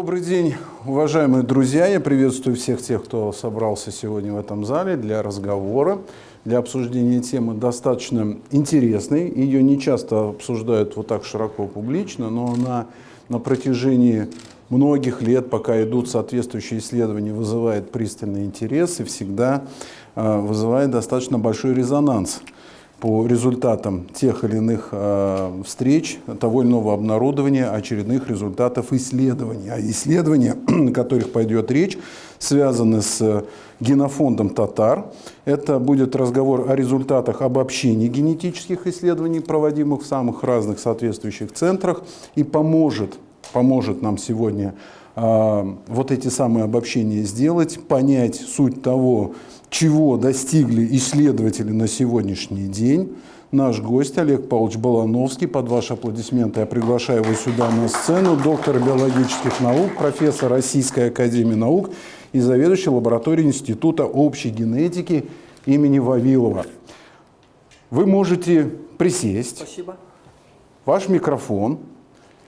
Добрый день, уважаемые друзья. Я приветствую всех тех, кто собрался сегодня в этом зале для разговора, для обсуждения темы достаточно интересной. Ее не часто обсуждают вот так широко публично, но она на протяжении многих лет, пока идут соответствующие исследования, вызывает пристальный интерес и всегда э, вызывает достаточно большой резонанс по результатам тех или иных э, встреч, того или иного обнародования, очередных результатов исследований. А исследования, о которых пойдет речь, связаны с генофондом татар. Это будет разговор о результатах обобщения генетических исследований, проводимых в самых разных соответствующих центрах, и поможет, поможет нам сегодня э, вот эти самые обобщения сделать, понять суть того, чего достигли исследователи на сегодняшний день. Наш гость Олег Павлович Балановский. Под ваши аплодисменты я приглашаю его сюда на сцену. Доктор биологических наук, профессор Российской академии наук и заведующий лабораторией Института общей генетики имени Вавилова. Вы можете присесть. Спасибо. Ваш микрофон.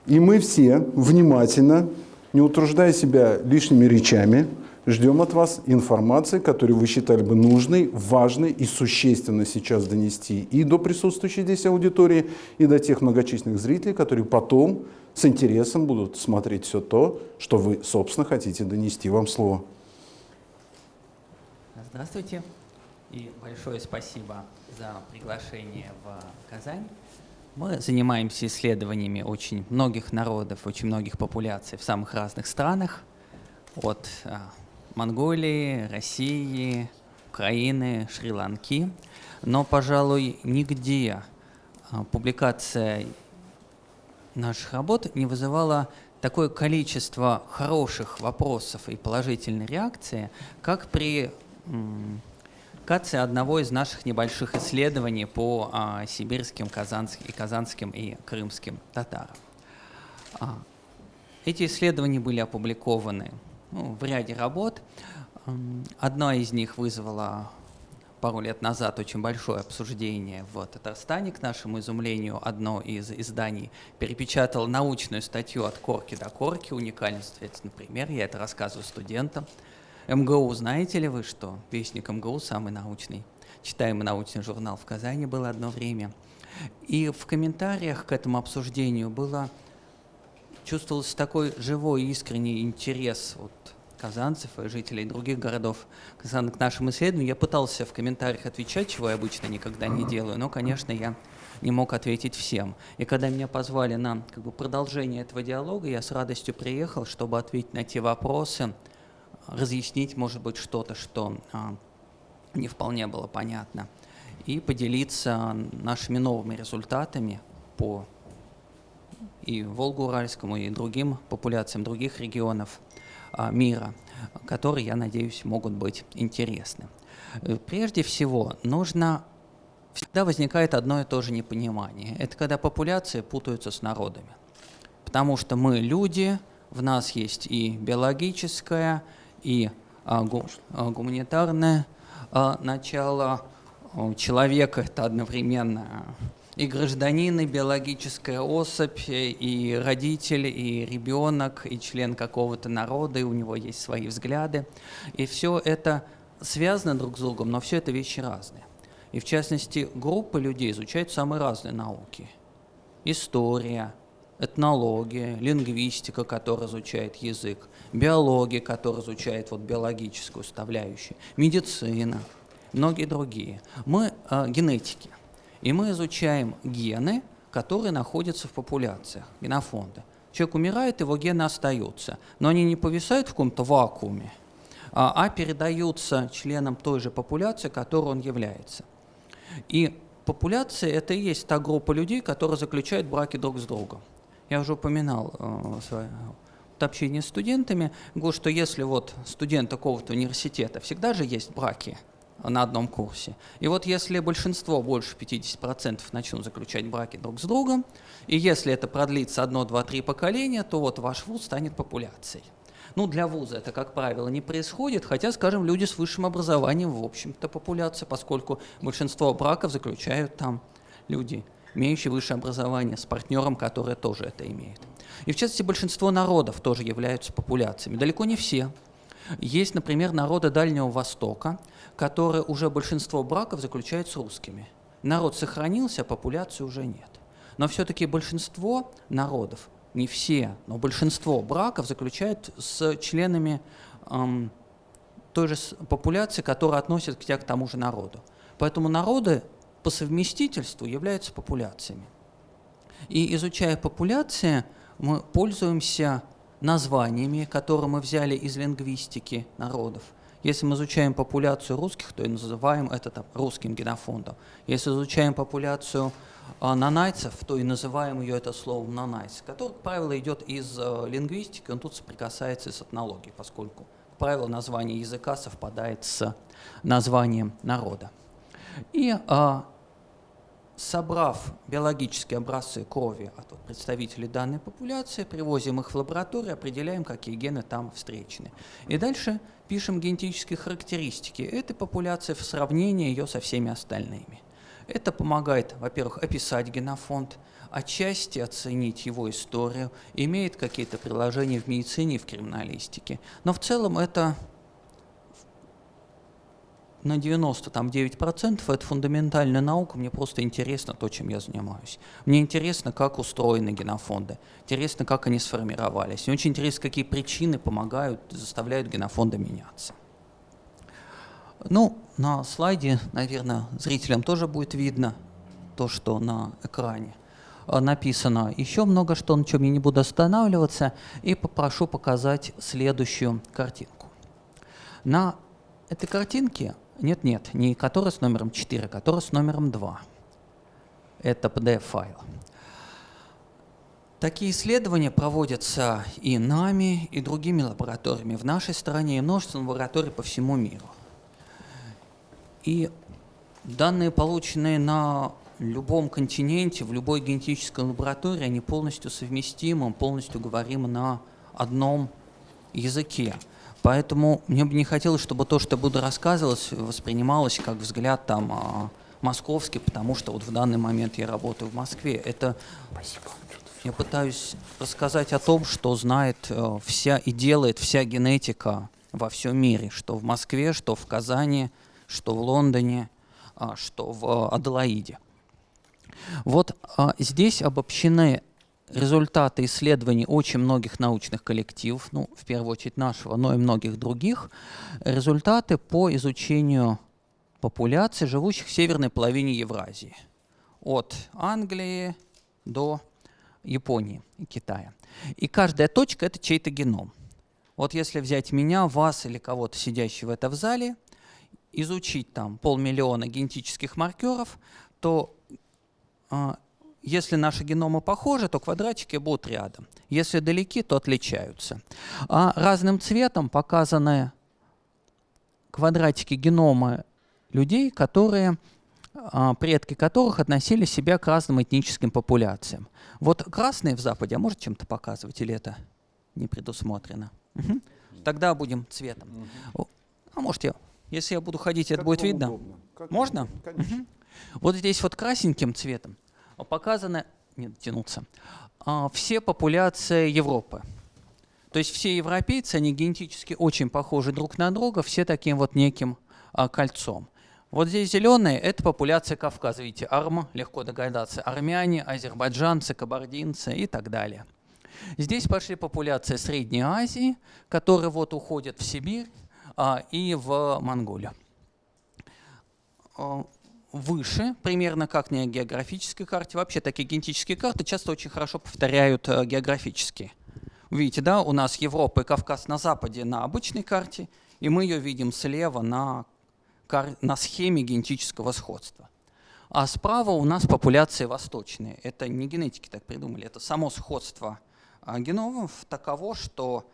И мы все внимательно, не утруждая себя лишними речами, Ждем от вас информации, которую вы считали бы нужной, важной и существенно сейчас донести и до присутствующей здесь аудитории, и до тех многочисленных зрителей, которые потом с интересом будут смотреть все то, что вы, собственно, хотите донести. Вам слово. Здравствуйте и большое спасибо за приглашение в Казань. Мы занимаемся исследованиями очень многих народов, очень многих популяций в самых разных странах, от а, Монголии, России, Украины, Шри-Ланки. Но, пожалуй, нигде а, публикация наших работ не вызывала такое количество хороших вопросов и положительной реакции, как при кации одного из наших небольших исследований по а, сибирским, казанским, и казанским и крымским татарам. А, эти исследования были опубликованы ну, в ряде работ. Одна из них вызвала пару лет назад очень большое обсуждение в Татарстане, к нашему изумлению. Одно из изданий перепечатало научную статью от корки до корки, уникальный, соответственно, пример. Я это рассказываю студентам. МГУ, знаете ли вы, что Вестник МГУ самый научный? Читаемый научный журнал в Казани был одно время. И в комментариях к этому обсуждению было чувствовался такой живой, искренний интерес вот, казанцев и жителей других городов к нашим исследованиям. Я пытался в комментариях отвечать, чего я обычно никогда не делаю, но, конечно, я не мог ответить всем. И когда меня позвали на как бы, продолжение этого диалога, я с радостью приехал, чтобы ответить на те вопросы, разъяснить, может быть, что-то, что а, не вполне было понятно, и поделиться нашими новыми результатами по и Волгоуральскому, и другим популяциям других регионов а, мира, которые, я надеюсь, могут быть интересны. Э, прежде всего, нужно всегда возникает одно и то же непонимание. Это когда популяции путаются с народами. Потому что мы люди, в нас есть и биологическое, и а, гу, а, гуманитарное а, начало. Человек – это одновременно и гражданин, и биологическая особь, и родитель, и ребенок, и член какого-то народа, и у него есть свои взгляды. И все это связано друг с другом, но все это вещи разные. И в частности, группы людей изучают самые разные науки. История, этнология, лингвистика, которая изучает язык, биология, которая изучает вот биологическую составляющую, медицина, многие другие. Мы э, генетики – и мы изучаем гены, которые находятся в популяциях, генофонды. Человек умирает, его гены остаются, но они не повисают в каком-то вакууме, а, а передаются членам той же популяции, которой он является. И популяция – это и есть та группа людей, которые заключают браки друг с другом. Я уже упоминал э, в общении с студентами, говорю, что если вот студент такого-то университета, всегда же есть браки – на одном курсе. И вот если большинство, больше 50% начнут заключать браки друг с другом, и если это продлится одно, два, три поколения, то вот ваш вуз станет популяцией. Ну, для вуза это, как правило, не происходит, хотя, скажем, люди с высшим образованием, в общем-то, популяция, поскольку большинство браков заключают там люди, имеющие высшее образование, с партнером, который тоже это имеет. И в частности большинство народов тоже являются популяциями. Далеко не все. Есть, например, народы Дальнего Востока, которые уже большинство браков заключают с русскими. Народ сохранился, а популяции уже нет. Но все-таки большинство народов, не все, но большинство браков заключают с членами эм, той же популяции, которая относится к, к тому же народу. Поэтому народы по совместительству являются популяциями. И изучая популяции, мы пользуемся названиями, которые мы взяли из лингвистики народов. Если мы изучаем популяцию русских, то и называем это там, русским генофондом. Если изучаем популяцию а, нанайцев, то и называем ее это словом нанайц, который, как правило, идет из а, лингвистики, он тут соприкасается с этнологией, поскольку, как правило, название языка совпадает с названием народа. И а, собрав биологические образцы крови от представителей данной популяции, привозим их в лабораторию, определяем, какие гены там встречены. И дальше пишем генетические характеристики этой популяции в сравнении ее со всеми остальными. Это помогает, во-первых, описать генофонд, отчасти оценить его историю, имеет какие-то приложения в медицине и в криминалистике. Но в целом это на 99% это фундаментальная наука, мне просто интересно то, чем я занимаюсь. Мне интересно, как устроены генофонды, интересно, как они сформировались. Мне очень интересно, какие причины помогают, заставляют генофонды меняться. Ну, на слайде, наверное, зрителям тоже будет видно то, что на экране э, написано. Еще много что, на чем я не буду останавливаться, и попрошу показать следующую картинку. На этой картинке нет, нет, не который с номером 4, а который с номером 2. Это PDF-файл. Такие исследования проводятся и нами, и другими лабораториями в нашей стране, и множеством лабораторий по всему миру. И данные, полученные на любом континенте, в любой генетической лаборатории, они полностью совместимы, полностью говорим на одном языке. Поэтому мне бы не хотелось, чтобы то, что я буду рассказывать, воспринималось как взгляд там а, московский, потому что вот в данный момент я работаю в Москве. Это Спасибо. Я пытаюсь рассказать о том, что знает э, вся и делает вся генетика во всем мире, что в Москве, что в Казани, что в Лондоне, а, что в э, Аделаиде. Вот а, здесь обобщены результаты исследований очень многих научных коллективов, ну, в первую очередь нашего, но и многих других, результаты по изучению популяций, живущих в северной половине Евразии, от Англии до Японии и Китая. И каждая точка – это чей-то геном. Вот если взять меня, вас или кого-то, сидящего в этом зале, изучить там полмиллиона генетических маркеров, то а, если наши геномы похожи, то квадратики будут рядом. Если далеки, то отличаются. А разным цветом показаны квадратики генома людей, которые, а, предки которых относили себя к разным этническим популяциям. Вот красные в Западе, а может чем-то показывать, или это не предусмотрено? Угу. Тогда будем цветом. Угу. А может я, если я буду ходить, как это будет видно? Можно? Угу. Вот здесь вот красненьким цветом показаны, не дотянуться, а, все популяции Европы. То есть все европейцы, они генетически очень похожи друг на друга, все таким вот неким а, кольцом. Вот здесь зеленые – это популяция Кавказа. Видите, арм, легко догадаться, армяне, азербайджанцы, кабардинцы и так далее. Здесь пошли популяции Средней Азии, которые вот уходят в Сибирь а, и в Монголию выше, примерно как на географической карте. Вообще такие генетические карты часто очень хорошо повторяют э, географические. Видите, да, у нас Европа и Кавказ на западе на обычной карте, и мы ее видим слева на, на схеме генетического сходства. А справа у нас популяции восточные. Это не генетики так придумали, это само сходство а, геномов таково, что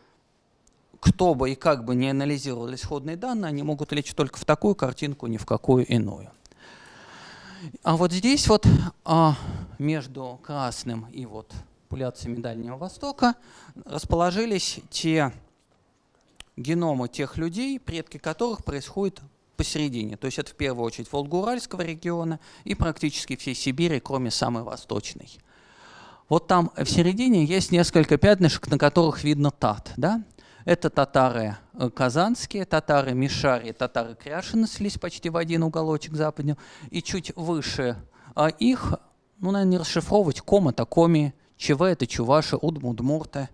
кто бы и как бы не анализировал исходные данные, они могут лечь только в такую картинку, ни в какую иную. А вот здесь вот а, между красным и вот популяциями Дальнего Востока расположились те геномы тех людей, предки которых происходят посередине. То есть это в первую очередь Волго-Уральского региона и практически всей Сибири, кроме самой восточной. Вот там в середине есть несколько пятнышек, на которых видно тат. Да? Это татары э, казанские, татары Мишари, татары Кряшины слились почти в один уголочек западнее. И чуть выше а их, ну, наверное, не расшифровывать, кома это коми, ЧВ это чуваши, удму, удмурты.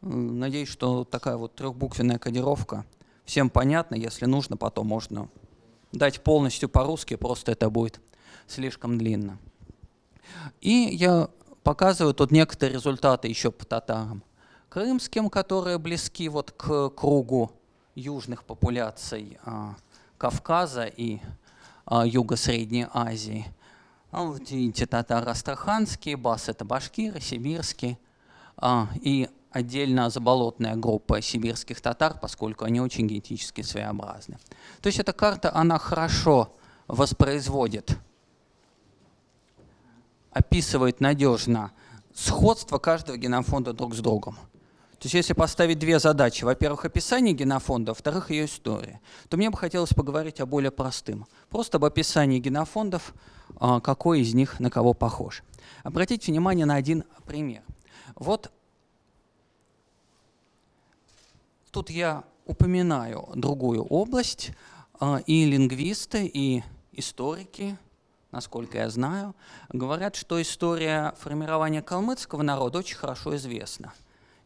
Надеюсь, что такая вот трехбуквенная кодировка всем понятна. Если нужно, потом можно дать полностью по-русски, просто это будет слишком длинно. И я показываю тут некоторые результаты еще по татарам. Крымским, которые близки вот к кругу южных популяций а, Кавказа и а, Юго-Средней Азии. А вот видите, татары астраханские, бас это башкиры, сибирские. А, и отдельно заболотная группа сибирских татар, поскольку они очень генетически своеобразны. То есть эта карта, она хорошо воспроизводит описывает надежно сходство каждого генофонда друг с другом. То есть если поставить две задачи, во-первых, описание генофонда, во-вторых, ее история, то мне бы хотелось поговорить о более простым. Просто об описании генофондов, а, какой из них на кого похож. Обратите внимание на один пример. Вот тут я упоминаю другую область, а, и лингвисты, и историки, насколько я знаю, говорят, что история формирования калмыцкого народа очень хорошо известна.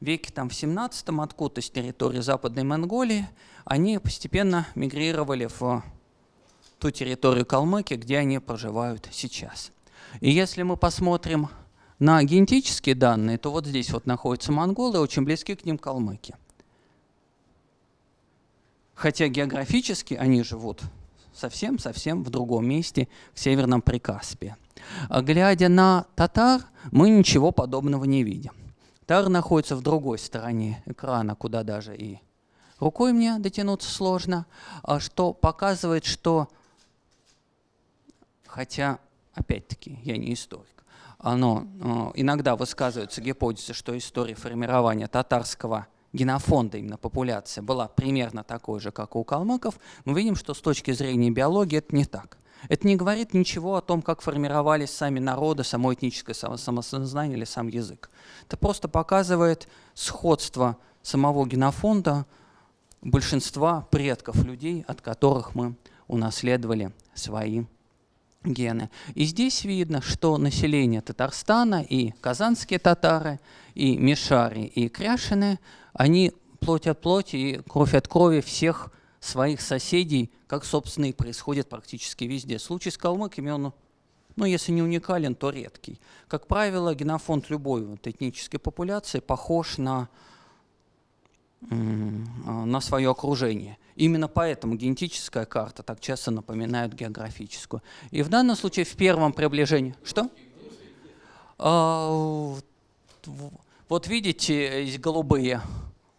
Веке там, в 17-м откуда-то с территории Западной Монголии они постепенно мигрировали в ту территорию Калмыкии, где они проживают сейчас. И если мы посмотрим на генетические данные, то вот здесь вот находятся монголы, очень близки к ним калмыки. Хотя географически они живут совсем-совсем в другом месте, в Северном Прикаспии. А глядя на татар, мы ничего подобного не видим. Татар находится в другой стороне экрана, куда даже и рукой мне дотянуться сложно, а что показывает, что, хотя, опять-таки, я не историк, но э, иногда высказывается гипотеза, что история формирования татарского генофонда, именно популяция, была примерно такой же, как у калмыков, мы видим, что с точки зрения биологии это не так. Это не говорит ничего о том, как формировались сами народы, само этническое самосознание или сам язык. Это просто показывает сходство самого генофонда большинства предков людей, от которых мы унаследовали свои гены. И здесь видно, что население Татарстана и казанские татары, и мишари, и кряшины – они плоть от плоти и кровь от крови всех своих соседей, как, собственно, и происходит практически везде. Случай с калмыками, он, ну, если не уникален, то редкий. Как правило, генофонд любой вот, этнической популяции похож на, на свое окружение. Именно поэтому генетическая карта так часто напоминает географическую. И в данном случае в первом приближении... Что? А, вот видите, голубые,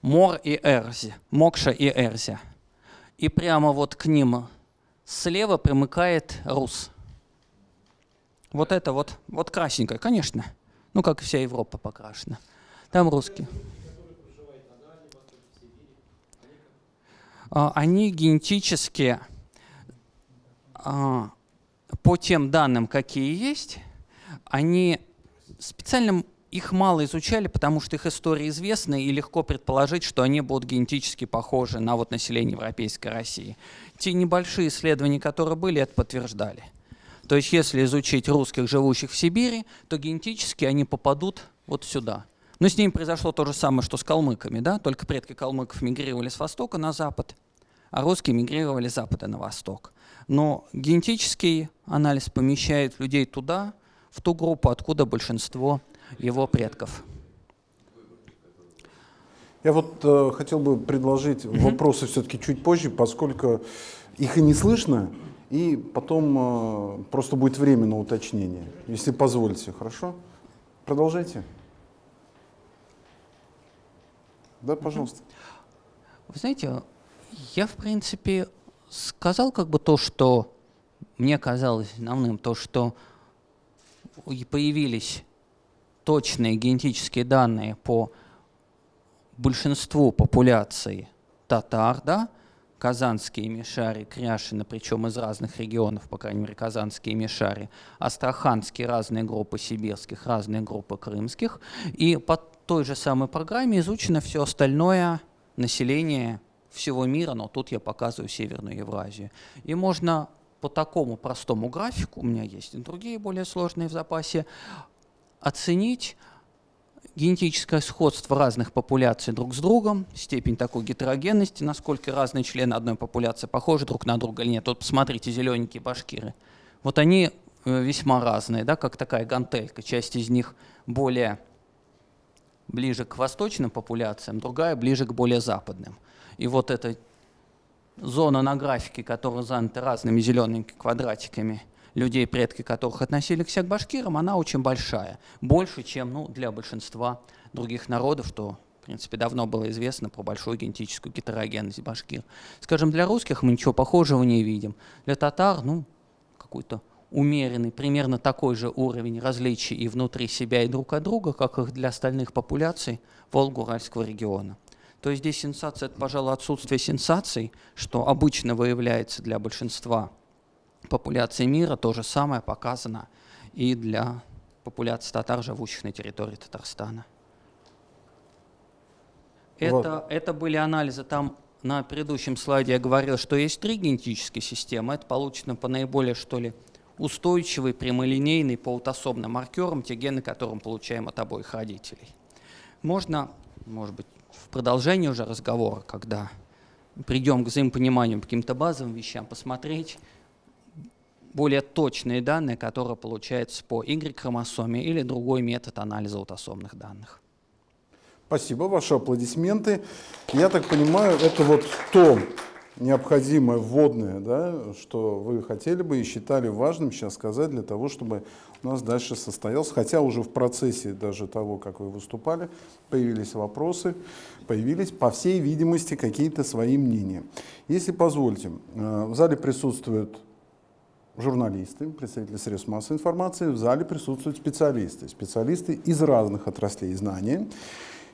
Мор и Эрзи, Мокша и Эрзи. И прямо вот к ним слева примыкает Рус. Вот это вот, вот красненькое, конечно. Ну, как вся Европа покрашена. Там русские. А, они генетически, а, по тем данным, какие есть, они специальным их мало изучали, потому что их история известна, и легко предположить, что они будут генетически похожи на вот население Европейской России. Те небольшие исследования, которые были, это подтверждали. То есть если изучить русских, живущих в Сибири, то генетически они попадут вот сюда. Но с ними произошло то же самое, что с калмыками, да? только предки калмыков мигрировали с востока на запад, а русские мигрировали с запада на восток. Но генетический анализ помещает людей туда, в ту группу, откуда большинство его предков. Я вот э, хотел бы предложить угу. вопросы все-таки чуть позже, поскольку их и не слышно, и потом э, просто будет время на уточнение, если позволите, хорошо? Продолжайте. Да, пожалуйста. Вы знаете, я, в принципе, сказал как бы то, что мне казалось основным, то, что появились точные генетические данные по большинству популяции татар, да, казанские мишари, кряшины, причем из разных регионов, по крайней мере, казанские мишари, астраханские разные группы сибирских, разные группы крымских. И по той же самой программе изучено все остальное население всего мира, но тут я показываю Северную Евразию. И можно по такому простому графику, у меня есть и другие более сложные в запасе, оценить генетическое сходство разных популяций друг с другом, степень такой гетерогенности, насколько разные члены одной популяции похожи друг на друга или нет. Вот посмотрите, зелененькие башкиры. Вот они э, весьма разные, да, как такая гантелька. Часть из них более ближе к восточным популяциям, другая ближе к более западным. И вот эта зона на графике, которая занята разными зелеными квадратиками – людей, предки которых относились к башкирам, она очень большая. Больше, чем ну, для большинства других народов, что в принципе, давно было известно про большую генетическую гетерогенность башкир. Скажем, для русских мы ничего похожего не видим. Для татар, ну, какой-то умеренный, примерно такой же уровень различий и внутри себя, и друг от друга, как и для остальных популяций Волго-Уральского региона. То есть здесь сенсация – это, пожалуй, отсутствие сенсаций, что обычно выявляется для большинства популяции мира то же самое показано и для популяции татар, живущих на территории Татарстана. Вот. Это, это были анализы. Там на предыдущем слайде я говорил, что есть три генетические системы. Это получено по наиболее, что ли, устойчивый, прямолинейный по аутосомным маркерам, те гены, которые мы получаем от обоих родителей. Можно, может быть, в продолжении уже разговора, когда придем к взаимопониманию по каким-то базовым вещам, посмотреть, более точные данные, которые получаются по Y-хромосоме или другой метод анализа аутосомных данных. Спасибо, ваши аплодисменты. Я так понимаю, это вот то необходимое вводное, да, что вы хотели бы и считали важным сейчас сказать для того, чтобы у нас дальше состоялся, хотя уже в процессе даже того, как вы выступали, появились вопросы, появились, по всей видимости, какие-то свои мнения. Если позвольте, э, в зале присутствуют журналисты, представители средств массовой информации, в зале присутствуют специалисты, специалисты из разных отраслей знания.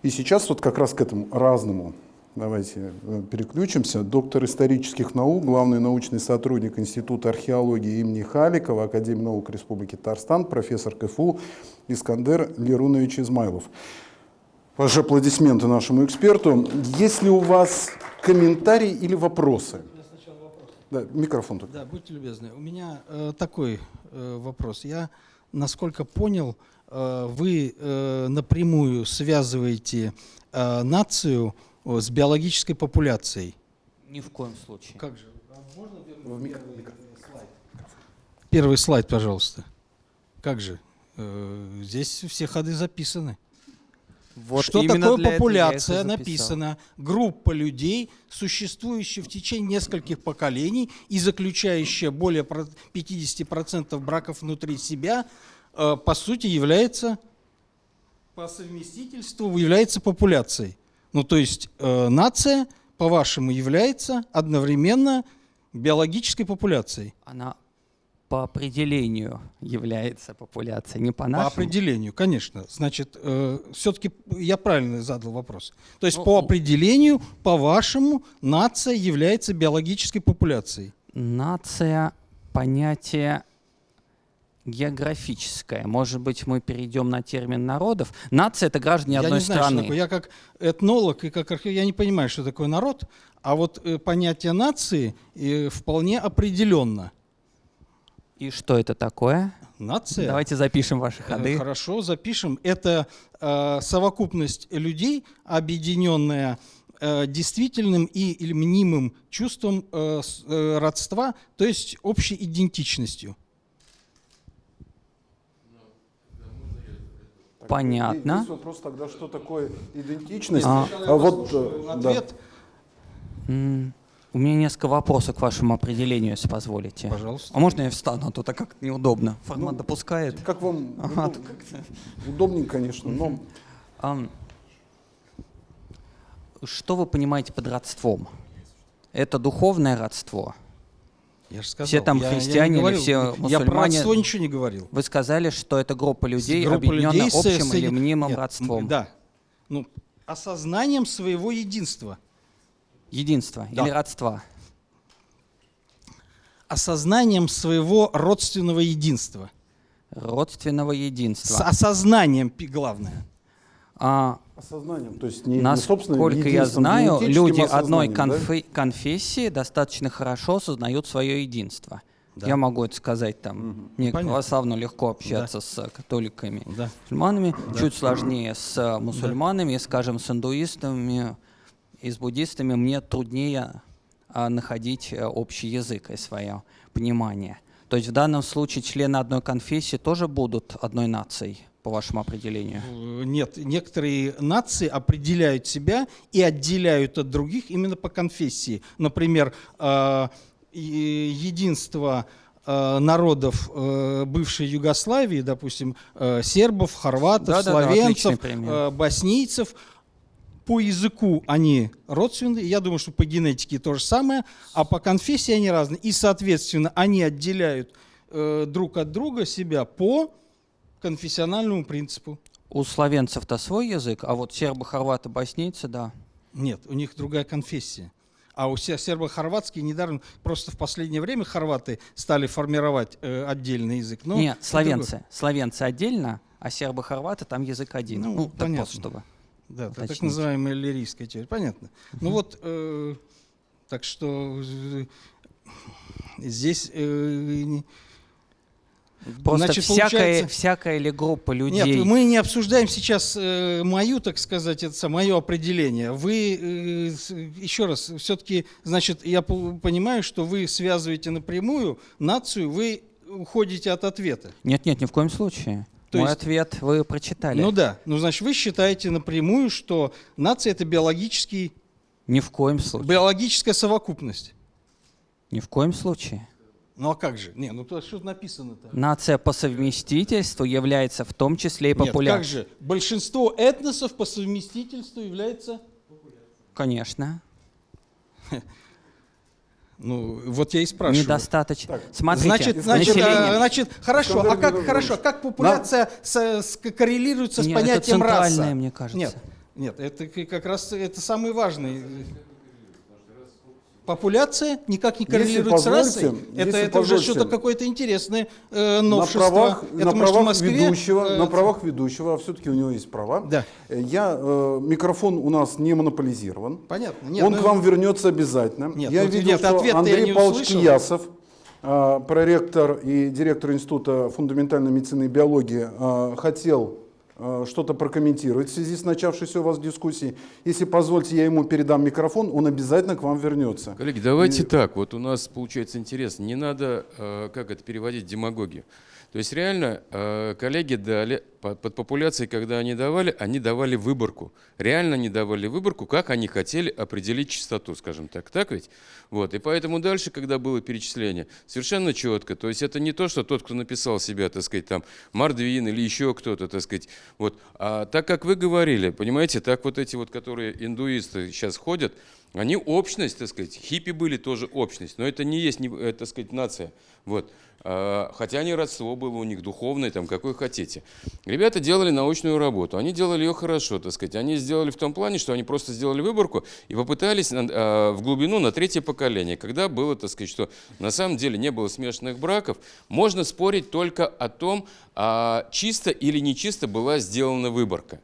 И сейчас вот как раз к этому разному давайте э, переключимся. Доктор исторических наук, главный научный сотрудник Института археологии имени Халикова, Академии наук Республики Татарстан, профессор КФУ Искандер Лерунович Измайлов. Ваши аплодисменты нашему эксперту. Есть ли у вас комментарии или вопросы? Да, микрофон только. Да, будьте любезны. У меня э, такой э, вопрос. Я, насколько понял, э, вы э, напрямую связываете э, нацию э, с биологической популяцией. Ни в коем случае. Как же? А можно В микро- первый, микро- слайд? Первый слайд, пожалуйста. Как же? Э, здесь все ходы записаны. Вот что такое популяция написано? Группа людей, существующая в течение нескольких поколений и заключающая более про- 50% браков внутри себя, э, по сути является по совместительству является популяцией. Ну то есть э, нация, по-вашему, является одновременно биологической популяцией. Она по определению является популяцией, не по По нашему. определению, конечно. Значит, все-таки я правильно задал вопрос. То есть Ну, по определению, по-вашему, нация является биологической популяцией. Нация – понятие географическое. Может быть, мы перейдем на термин народов. Нация – это граждане я одной не знаю, страны. что такое. Я как этнолог и как археолог, я не понимаю, что такое народ, а вот э, понятие нации э, вполне определенно. И что это такое? Нация. Давайте запишем ваши Э, ходы. Хорошо, запишем. Это э, совокупность людей, объединенная э, действительным и или мнимым чувством э, э, родства, то есть общей идентичностью. Понятно. Здесь вопрос тогда, что такое идентичность. А. А вот, э, да. У меня несколько вопросов к вашему определению, если позволите. пожалуйста. А можно я встану, а то так как неудобно. Формат Ну, допускает. Как вам Ага, удоб- удобненько, конечно, но Что вы понимаете под родством? Это духовное родство? Я же сказал. Все там я- я не христиане или говорил. все Я про мусульмане? родство ничего не говорил. Вы сказали, что это группа людей, Группа объединенная людей общим с- или мнимым Нет, родством. Да. Ну, осознанием своего единства. Единство Да. или родства? осознанием своего родственного единства. Родственного единства. С осознанием, главное. А, Осознанием, то есть не, не Насколько я единством знаю, люди одной сознанием, да? конфе- конфессии достаточно хорошо осознают свое единство. Я могу это сказать там. Мне Понятно. православно легко общаться с э, католиками, Да. мусульманами, чуть сложнее с э, мусульманами, скажем, с индуистами и с буддистами мне труднее а, находить э, общий язык и свое понимание. То есть в данном случае члены одной конфессии тоже будут одной нацией, по вашему определению? Э, Нет, некоторые нации определяют себя и отделяют от других именно по конфессии. Например, э, единство народов бывшей Югославии, допустим, сербов, хорватов, отличный словенцев, пример. э, боснийцев, по языку они родственные, я думаю, что по генетике то же самое, а по конфессии они разные. И, соответственно, они отделяют э, друг от друга себя по конфессиональному принципу. У славянцев-то свой язык, а вот сербы, хорваты, боснийцы, да. Нет, у них другая конфессия. А у се- сербо-хорватские недаром, просто в последнее время хорваты стали формировать э, отдельный язык. Но Нет, славянцы. Славянцы отдельно, а сербы, хорваты там язык один. Ну, Ну, так понятно. чтобы. Да, это так уточнить. называемая лирийская теория. Понятно. Ну вот, э, так что э, здесь... э, Просто Значит, всякая, получается- всякая ли группа людей... Нет, мы не обсуждаем сейчас э, мою, так сказать, это мое определение. Вы, э, еще раз, все-таки, значит, я по- понимаю, что вы связываете напрямую нацию, вы уходите от ответа. Нет, нет, ни в коем случае. То Мой есть- ответ вы прочитали. Ну да, ну значит, вы считаете напрямую, что нация это биологический, Ни в коем случае. биологическая совокупность. Ни в коем случае. Ну а как же? Не, ну то что написано-то? Нация по совместительству является в том числе и Нет, популярной. как же? Большинство этносов по совместительству является... Конечно. Ну, вот я и спрашиваю. Недостаточно. Смотрите, Значит, значит, население- а, значит, хорошо, а как, хорошо, как популяция с- с- коррелируется с Не, это понятием раса? центральное, мне кажется. Нет, нет, это как раз это самый важный. Популяция никак не Если коррелирует с расой. Это, если это уже что-то какое-то интересное э, на новшество. правах, это на может правах Москве, ведущего, э, на правах ведущего, а все-таки у него есть права. Да. Я, э, микрофон у нас не монополизирован. Понятно. Нет, Он ну, к вам вернется обязательно. Нет, я ну, видел, нет, что Андрей Павлович. Киясов, э, проректор и директор Института фундаментальной медицины и биологии, э, хотел что-то прокомментировать в связи с начавшейся у вас дискуссией. Если позвольте, я ему передам микрофон, он обязательно к вам вернется. Коллеги, давайте так. Вот у нас получается интересно. Не надо, э, как это переводить, демагогию. То есть реально э, коллеги дали, по- под популяцией, когда они давали, они давали выборку. Реально они давали выборку, как они хотели определить частоту, скажем так. Так ведь? Вот. И поэтому дальше, когда было перечисление, совершенно четко. То есть это не то, что тот, кто написал себя, так сказать, там, Мардвин или еще кто-то, так сказать. Вот. А так, как вы говорили, понимаете, так вот эти вот, которые индуисты сейчас ходят, они общность, так сказать, хиппи были тоже общность, но это не есть, э, так сказать, нация. Вот. А, Хотя они родство было у них духовное, там, какое хотите. Ребята делали научную работу, они делали ее хорошо, так сказать. Они сделали в том плане, что они просто сделали выборку и попытались а, в глубину на третье поколение. Когда было, так сказать, что на самом деле не было смешанных браков, можно спорить только о том, а, чисто или нечисто была сделана выборка.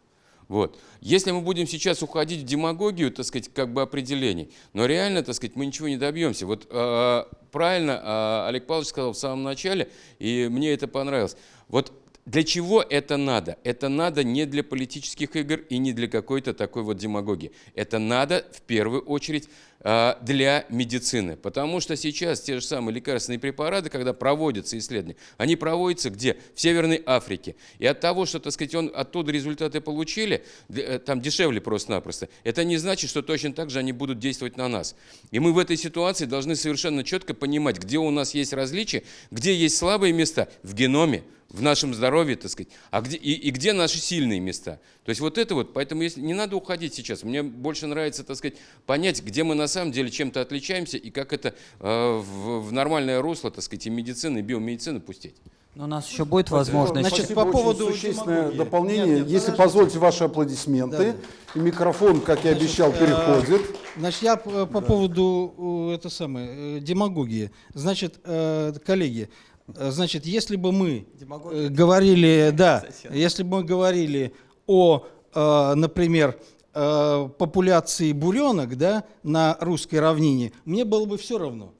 Вот. Если мы будем сейчас уходить в демагогию, так сказать, как бы определений, но реально, так сказать, мы ничего не добьемся. Вот э, правильно э, Олег Павлович сказал в самом начале, и мне это понравилось. Вот для чего это надо? Это надо не для политических игр и не для какой-то такой вот демагогии. Это надо в первую очередь э, для медицины. Потому что сейчас те же самые лекарственные препараты, когда проводятся исследования, они проводятся где? В Северной Африке. И от того, что, так сказать, он оттуда результаты получили, э, там дешевле просто-напросто, это не значит, что точно так же они будут действовать на нас. И мы в этой ситуации должны совершенно четко понимать, где у нас есть различия, где есть слабые места в геноме, в нашем здоровье, так сказать, а где, и, и где наши сильные места. То есть вот это вот, поэтому если, не надо уходить сейчас. Мне больше нравится, так сказать, понять, где мы на самом деле чем-то отличаемся и как это э, в, в нормальное русло, так сказать, и медицины, и биомедицины пустить. Но у нас еще будет возможность... Значит, Спасибо, по поводу существенное дополнение. Нет, нет, Если подождите. позволите ваши аплодисменты. И микрофон, как я обещал, э, переходит. Значит, я по, по поводу э, это самое, э, демагогии. Значит, коллеги, значит, если бы мы э, говорили, да, если бы мы говорили о, э, например, э, популяции буренок, да, на русской равнине, мне было бы все равно.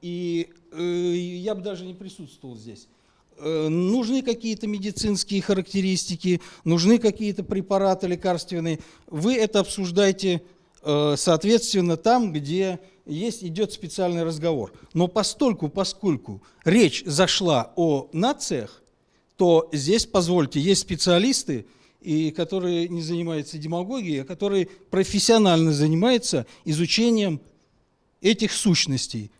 И э, я бы даже не присутствовал здесь. Э, нужны какие-то медицинские характеристики, нужны какие-то препараты лекарственные. Вы это обсуждаете, э, соответственно, там, где есть, идет специальный разговор. Но постольку, поскольку речь зашла о нациях, то здесь, позвольте, есть специалисты, и которые не занимаются демагогией, а которые профессионально занимаются изучением этих сущностей,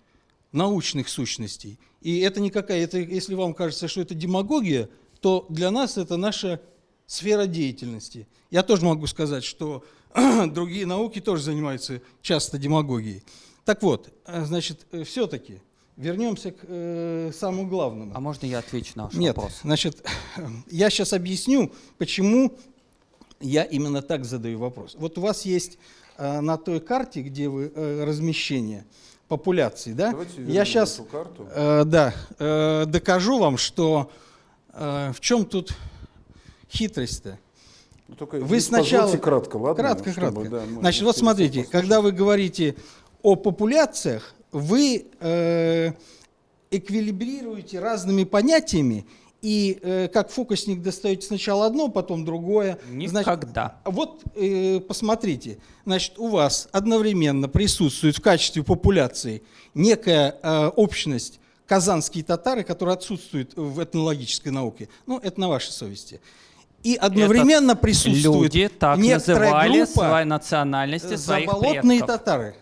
научных сущностей. И это никакая, это, если вам кажется, что это демагогия, то для нас это наша сфера деятельности. Я тоже могу сказать, что другие науки тоже занимаются часто демагогией. Так вот, э, значит, все-таки вернемся к э, самому главному. А можно я отвечу на ваш Нет, вопрос? значит, я сейчас объясню, почему я именно так задаю вопрос. Вот у вас есть э, на той карте, где вы э, размещение популяции, да? Давайте я сейчас, эту карту. да, э, докажу вам, что э, в чем тут хитрость-то. Ну, Только Вы сначала... позвольте кратко, ладно? Кратко, Чтобы, кратко. да, Значит, вот смотрите, послушать. когда вы говорите о популяциях, вы э, эквилибрируете разными понятиями, и э, как фокусник достаете сначала одно, потом другое. Значит, Никогда. вот э, посмотрите, значит, у вас одновременно присутствует в качестве популяции некая э, общность казанские татары, которая отсутствует в этнологической науке. Ну, это на вашей совести. И одновременно присутствует Люди так называли группа свои национальности своих заболотные предков. татары.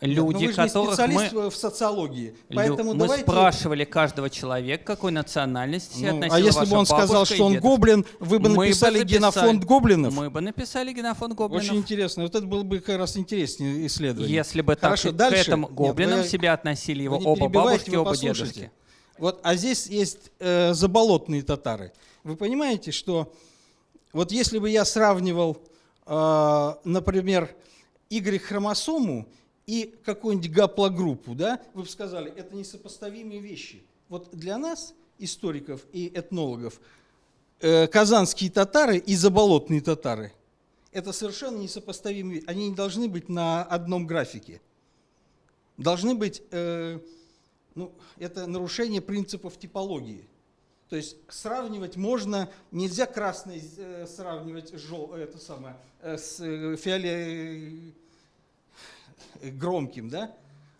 Но Люди, вы же не специалист мы... в социологии, поэтому мы давайте... спрашивали каждого человека, какой национальности Ну, относила а если бы он сказал, что он дедушка? гоблин, вы бы Мы написали написали- генофонд гоблинов? Мы бы написали генофонд гоблинов. Очень интересно. Вот это было бы как раз интереснее исследование. Если бы так Хорошо, к дальше. этому Нет, гоблинам вы- себя относили его оба бабушки, оба послушайте. дедушки. Вот, а здесь есть э, заболотные татары. Вы понимаете, что вот если бы я сравнивал, э, например, Y-хромосому и какую-нибудь гаплогруппу, да, вы бы сказали, это несопоставимые вещи. Вот для нас, историков и этнологов, э, казанские татары и заболотные татары – это совершенно несопоставимые. Они не должны быть на одном графике. Должны быть, э, ну, это нарушение принципов типологии. То есть сравнивать можно, нельзя красный э, сравнивать жел, это самое, с фиоле, э, громким, да?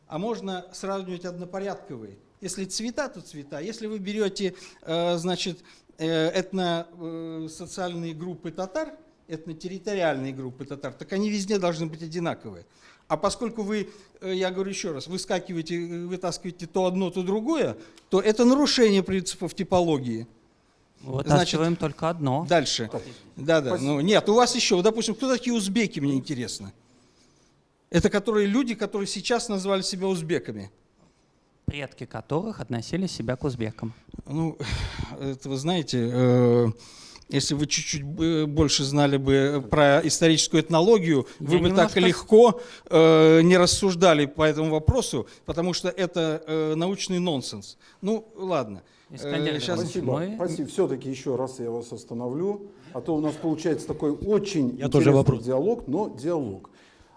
А можно сравнивать однопорядковые. Если цвета, то цвета. Если вы берете, э, значит, э, этно-социальные группы татар, этнотерриториальные группы татар, так они везде должны быть одинаковые. А поскольку вы, э, я говорю еще раз, выскакиваете, э, вытаскиваете то одно, то другое, то это нарушение принципов типологии. Вытаскиваем только одно. Дальше. Да, да. Ну, нет, у вас еще, допустим, кто такие узбеки, мне интересно. Это которые люди, которые сейчас назвали себя узбеками. Предки которых относили себя к узбекам. Ну, это вы знаете, э, если вы чуть-чуть бы больше знали бы про историческую этнологию, вы Я бы так немножко с- легко э, не рассуждали по этому вопросу, потому что это э, научный нонсенс. Ну, ладно. Искандер Э, Иванович, Спасибо. мы- Спасибо. Все-таки еще раз я вас остановлю, а то у нас получается такой очень Я тоже интересный вопрос. диалог, но диалог.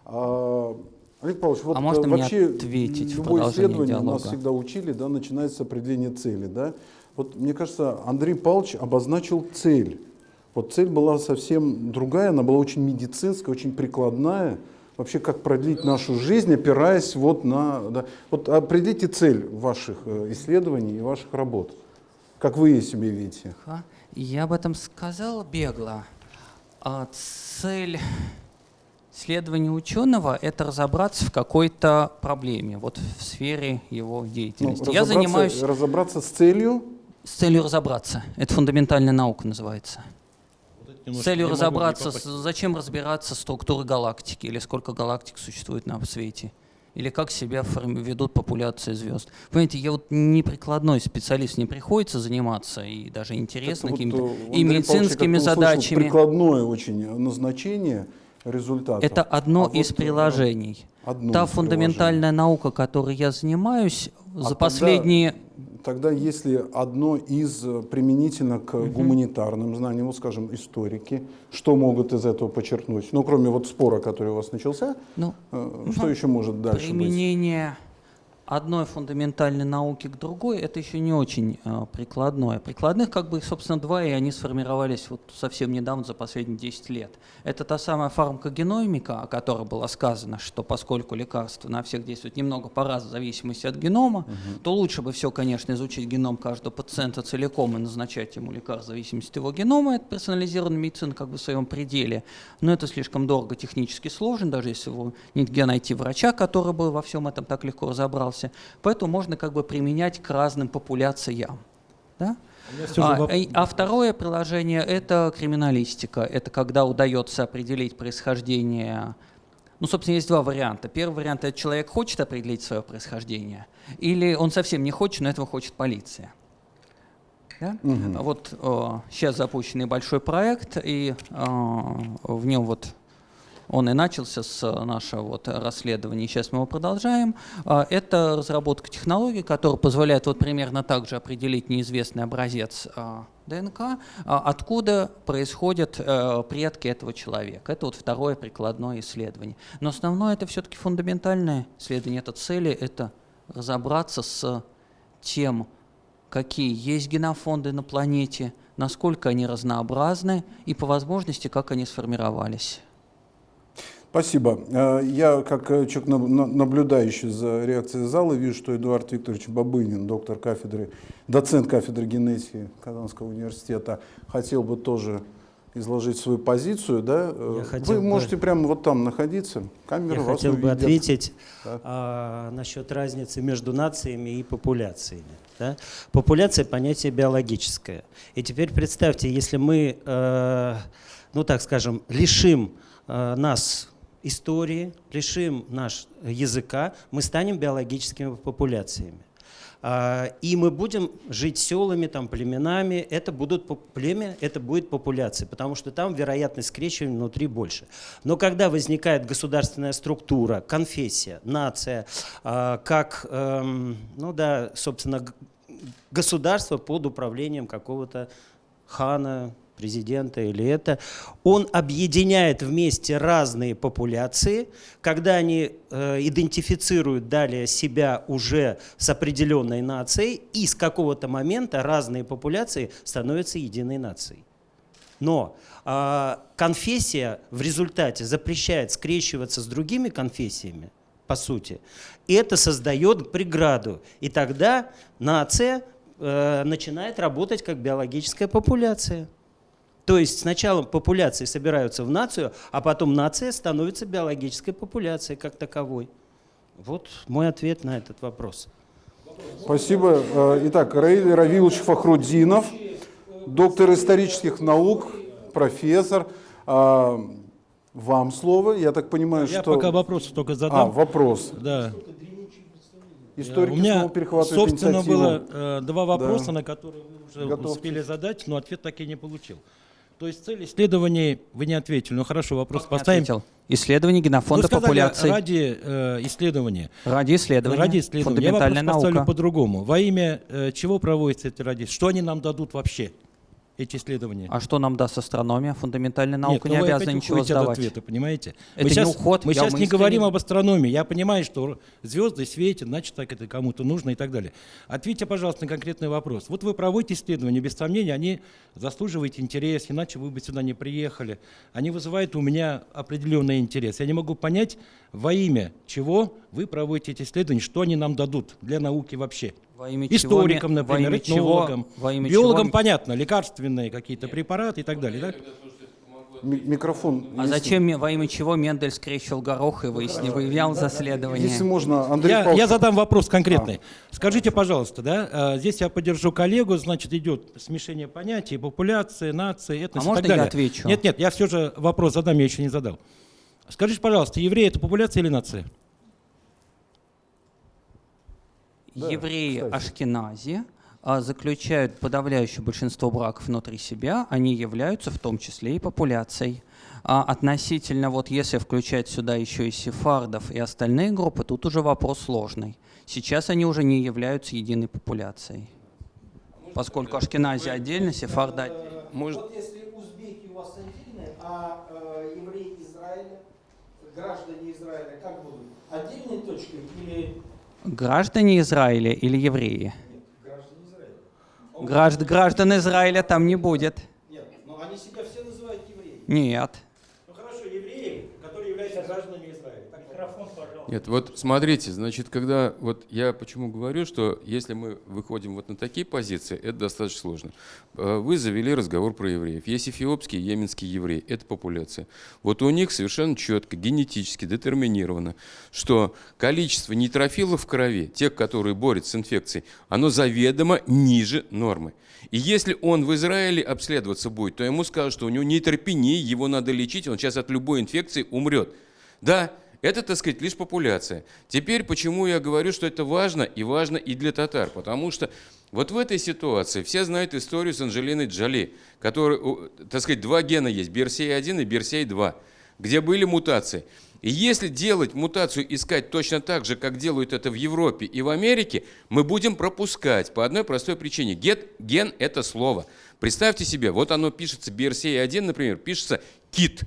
А, Олег Павлович, вот А можно э, мне вообще ответить в любое исследование нас диалога? всегда учили, да, начинается с определения цели, да. Вот мне кажется, Андрей Павлович обозначил цель. Вот цель была совсем другая, она была очень медицинская, очень прикладная. Вообще, как продлить нашу жизнь, опираясь вот на... да. Вот определите цель ваших э, исследований и ваших работ. Как вы ее себе видите? Я об этом сказал бегло. А цель исследования ученого – это разобраться в какой-то проблеме, вот в сфере его Ну, деятельности. Я разобраться- занимаюсь Разобраться с целью, с целью разобраться. Это фундаментальная наука называется. Вот С целью разобраться, с- зачем разбираться в структуре галактики или сколько галактик существует на свете. или как себя ведут популяции звезд. Понимаете, я вот не прикладной специалист, не приходится заниматься, и даже интересно какими-то вот, э, и Павлович, медицинскими я услышал задачами. Прикладное очень назначение результата. Это одно А из вот, э, приложений. одно Та из фундаментальная наука, которой я занимаюсь, А за тогда- последние Тогда если одно из э, применительно к гуманитарным знаниям, вот скажем, историки, что могут из этого подчеркнуть? Ну, кроме вот спора, который у вас начался, ну, э, что еще может дальше быть? применение одной фундаментальной науки к другой, это еще не очень э, прикладное. Прикладных, как бы, собственно, два, и они сформировались вот совсем недавно, за последние 10 лет. Это та самая фармакогеномика, о которой было сказано, что поскольку лекарства на всех действуют немного по-разному, в зависимости от генома, то лучше бы все, конечно, изучить геном каждого пациента целиком и назначать ему лекарство в зависимости от его генома. Это персонализированная медицина как бы в своем пределе. Но это слишком дорого, технически сложно, даже если вы нет где найти врача, который бы во всем этом так легко разобрался. Поэтому можно как бы применять к разным популяциям. Да? А, а второе приложение – это криминалистика. Это когда удается определить происхождение. Ну, собственно, есть два варианта. Первый вариант – это человек хочет определить свое происхождение, или он совсем не хочет, но этого хочет полиция. Да? Вот сейчас запущен небольшой проект, и э, в нем вот он и начался с э, нашего вот расследования, сейчас мы его продолжаем. А, Это разработка технологий, которая позволяет вот примерно так же определить неизвестный образец а, ДНК, а, откуда происходят э, предки этого человека. Это вот второе прикладное исследование. Но основное это все-таки фундаментальное исследование. Это цели, это разобраться с тем, какие есть генофонды на планете, насколько они разнообразны и по возможности, как они сформировались. Спасибо. Э, Я, как э, человек, наб- на- наблюдающий за реакцией зала, вижу, что Эдуард Викторович Бабынин, доктор кафедры, доцент кафедры генетики Казанского университета, хотел бы тоже изложить свою позицию. Да? Э, Я Вы бы- можете прямо вот там находиться. Камера Я вас хотел бы увидит. ответить Да. а, насчет разницы между нациями и популяциями. да. Популяция – понятие биологическое. И теперь представьте, если мы, э, ну так скажем, лишим э, нас истории, лишим наш языка, мы станем биологическими популяциями. А, И мы будем жить селами, там, племенами. Это будут племя, это будет популяция, потому что там вероятность скрещивания внутри больше. Но когда возникает государственная структура, конфессия, нация, а, как, эм, ну да, собственно, государство под управлением какого-то хана, президента или это, он объединяет вместе разные популяции, когда они э, идентифицируют далее себя уже с определенной нацией, и с какого-то момента разные популяции становятся единой нацией. Но а, конфессия в результате запрещает скрещиваться с другими конфессиями, по сути, и это создает преграду. И тогда нация э, начинает работать как биологическая популяция. То есть сначала популяции собираются в нацию, а потом нация становится биологической популяцией как таковой. Вот мой ответ на этот вопрос. Спасибо. Э, Итак, Раиль Равилович Фахруддинов, доктор исторических наук, профессор. А, Вам слово. Я так понимаю, Я что... пока вопросы только А, задам. вопрос. да. Историки У меня, собственно, было э, два вопроса, Да. на которые вы уже Готовьтесь. успели задать, но ответ так и не получил. То есть цель исследований вы не ответили. Ну хорошо, вопрос Как поставим. ответил? Исследование генофонда сказали популяции. ради э, исследования. Ради исследования. Ради исследования. Я вопрос Фундаментальная поставлю наука. по-другому. Во имя э, чего проводятся эти ради? Что они нам дадут вообще, эти исследования? А что нам даст астрономия? Фундаментальная наука Нет, не ну вы обязана ничего уходите от сдавать. ответа, понимаете? Это мы не сейчас, уход, мы сейчас не искренне- говорим об астрономии. Я понимаю, что звезды светят, значит, так это кому-то нужно и так далее. Ответьте, пожалуйста, на конкретный вопрос. Вот вы проводите исследования, без сомнения, они заслуживают интерес, иначе вы бы сюда не приехали. Они вызывают у меня определенный интерес. Я не могу понять, во имя чего вы проводите эти исследования, что они нам дадут для науки вообще. Во имя чего Историкам, например, этнологам, во имя биологам, чего- понятно, лекарственные какие-то препараты и так далее. да? Ми- Микрофон. А если- зачем во имя чего Мендель скрещивал горох и выяснил, выявлял заследование? Если можно, Андрей Я, Павлович. я задам вопрос конкретный. Скажите, пожалуйста, да, а, здесь я поддержу коллегу, значит, идет смешение понятий, популяции, нации, этнос А и можно так далее. я отвечу? Нет, нет, я все же вопрос задам, я еще не задал. Скажите, пожалуйста, евреи это популяция или нация? Да, Евреи кстати. Ашкенази а, заключают подавляющее большинство браков внутри себя, они являются в том числе и популяцией. А относительно, вот если включать сюда еще и сефардов и остальные группы, тут уже вопрос сложный. Сейчас они уже не являются единой популяцией. Поскольку Ашкенази отдельно, сефарды отдельно. Может- Вот если узбеки у вас отдельные, а э, евреи Израиля, граждане Израиля, как будут? Отдельной точкой или Граждане Израиля или евреи? граждане Израиля? Гражд- граждан Израиля там не будет. Нет, но они себя все называют евреями. Нет. Ну хорошо, евреи, которые являются гражданами Израиля. Микрофон, пожалуйста. Нет, вот смотрите, значит, когда вот я почему говорю, что если мы выходим вот на такие позиции, это достаточно сложно. Э, Вы завели разговор про евреев. Есть эфиопские, йеменские евреи, это популяция. Вот у них совершенно четко, генетически детерминировано, что количество нейтрофилов в крови, тех, которые борются с инфекцией, оно заведомо ниже нормы. И если он в Израиле обследоваться будет, то ему скажут, что у него нейтропения, его надо лечить, он сейчас от любой инфекции умрет. Да, это, так сказать, лишь популяция. Теперь почему я говорю, что это важно, и важно и для татар, потому что вот в этой ситуации все знают историю с Анджелиной Джоли, которой, у, так сказать, два гена есть, BRCA1 и BRCA2, где были мутации. И если делать мутацию, искать точно так же, как делают это в Европе и в Америке, мы будем пропускать по одной простой причине. Ген, ген – это слово. Представьте себе, вот оно пишется BRCA1, например, пишется кит.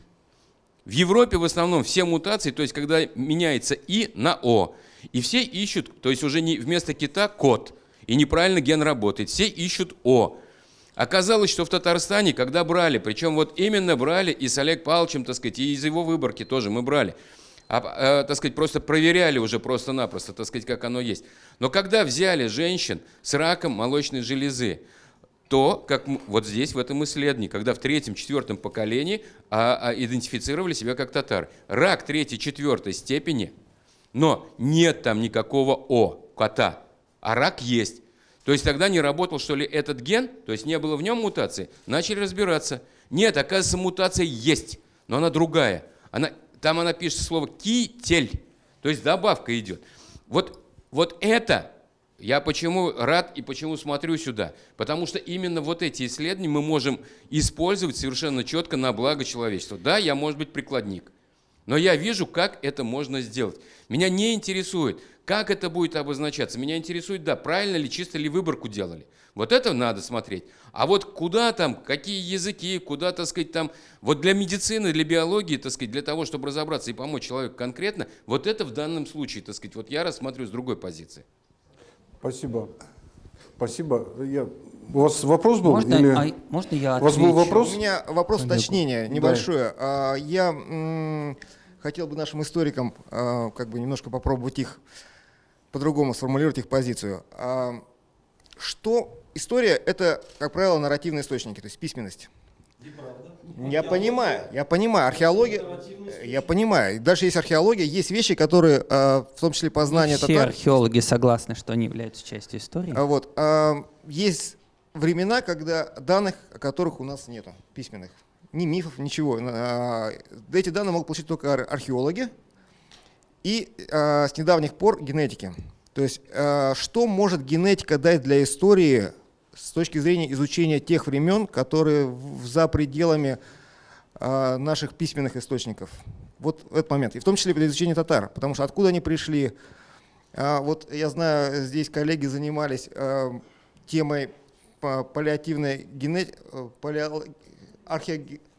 В Европе в основном все мутации, то есть когда меняется И на О, и все ищут, то есть уже не вместо кита кот, и неправильно ген работает, все ищут О. Оказалось, что в Татарстане, когда брали, причем вот именно брали и с Олег Павловичем, так сказать, и из его выборки тоже мы брали, а, э, так сказать, просто проверяли уже просто-напросто, так сказать, как оно есть. Но когда взяли женщин с раком молочной железы, то, как вот здесь, в этом исследовании, когда в третьем, четвертом поколении а, а, идентифицировали себя как татары. Рак третьей, четвертой степени, но нет там никакого О, кота, а рак есть. То есть тогда не работал, что ли, этот ген, то есть не было в нем мутации, начали разбираться. Нет, оказывается, мутация есть, но она другая. Она, там она пишет слово китель, то есть добавка идет. Вот, вот это я почему рад и почему смотрю сюда? Потому что именно вот эти исследования мы можем использовать совершенно четко на благо человечества. Да, я, может быть, прикладник, но я вижу, как это можно сделать. Меня не интересует, как это будет обозначаться. Меня интересует, да, правильно ли, чисто ли выборку делали. Вот это надо смотреть. А вот куда там, какие языки, куда, так сказать, там, вот для медицины, для биологии, так сказать, для того, чтобы разобраться и помочь человеку конкретно, вот это в данном случае, так сказать, вот я рассматриваю с другой позиции. Спасибо. Спасибо. Я... У вас вопрос был? Можно, или- а, можно я У вас был отвечу? вопрос? У меня вопрос уточнения небольшое. А, Я хотел бы нашим историкам а, как бы немножко попробовать их по-другому сформулировать их позицию. А, Что история – это, как правило, нарративные источники, то есть письменность. Я понимаю, я понимаю, археология, я понимаю. Дальше есть археология, есть вещи, которые, а, в том числе познание Все татар, археологи согласны, что они являются частью истории. а Вот. а, Есть времена, когда данных, о которых у нас нету, письменных. Ни мифов, ничего. А, Эти данные могут получить только ар- археологи и а, с недавних пор генетики. То есть что может генетика дать для истории с точки зрения изучения тех времен, которые за пределами а, наших письменных источников? Вот этот момент. И в том числе для изучения татар. Потому что откуда они пришли, а, Вот я знаю, здесь коллеги занимались э, темой па- паллиативной генетики,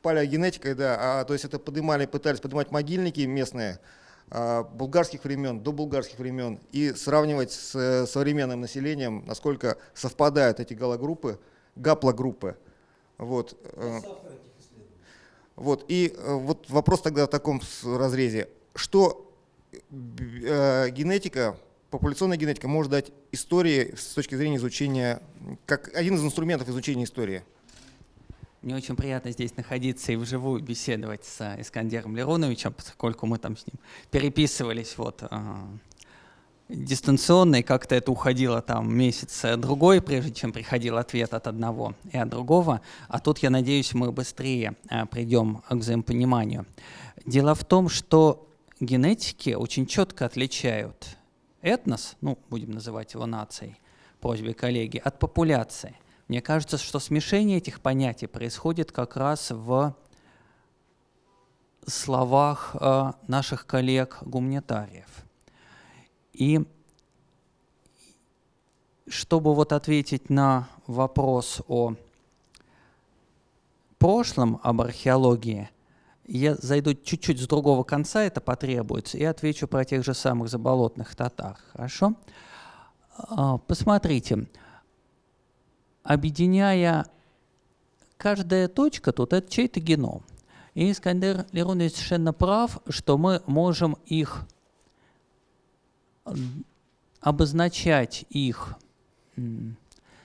палеогенетикой, да, а, то есть это поднимали, пытались поднимать могильники местные а, булгарских времен, до булгарских времен и сравнивать с э, современным населением, насколько совпадают эти галогруппы, гаплогруппы. Вот. э, вот, и э, вот вопрос тогда в таком разрезе. Что генетика, популяционная генетика может дать истории с точки зрения изучения, как один из инструментов изучения истории? Мне очень приятно здесь находиться и вживую беседовать с э, Искандером Лероновичем, поскольку мы там с ним переписывались вот а, дистанционно, и как-то это уходило там месяц-другой, прежде чем приходил ответ от одного и от другого. А тут, я надеюсь, мы быстрее придем к взаимопониманию. Дело в том, что генетики очень четко отличают этнос, ну, будем называть его нацией, просьбе коллеги, от популяции. Мне кажется, что смешение этих понятий происходит как раз в словах э, наших коллег-гуманитариев. И чтобы вот ответить на вопрос о прошлом, об археологии, я зайду чуть-чуть с другого конца, это потребуется, и отвечу про тех же самых заболотных татар. Хорошо? А, посмотрите, объединяя каждая точка тут это чей-то геном. И Искандер Лерунович совершенно прав, что мы можем их обозначать их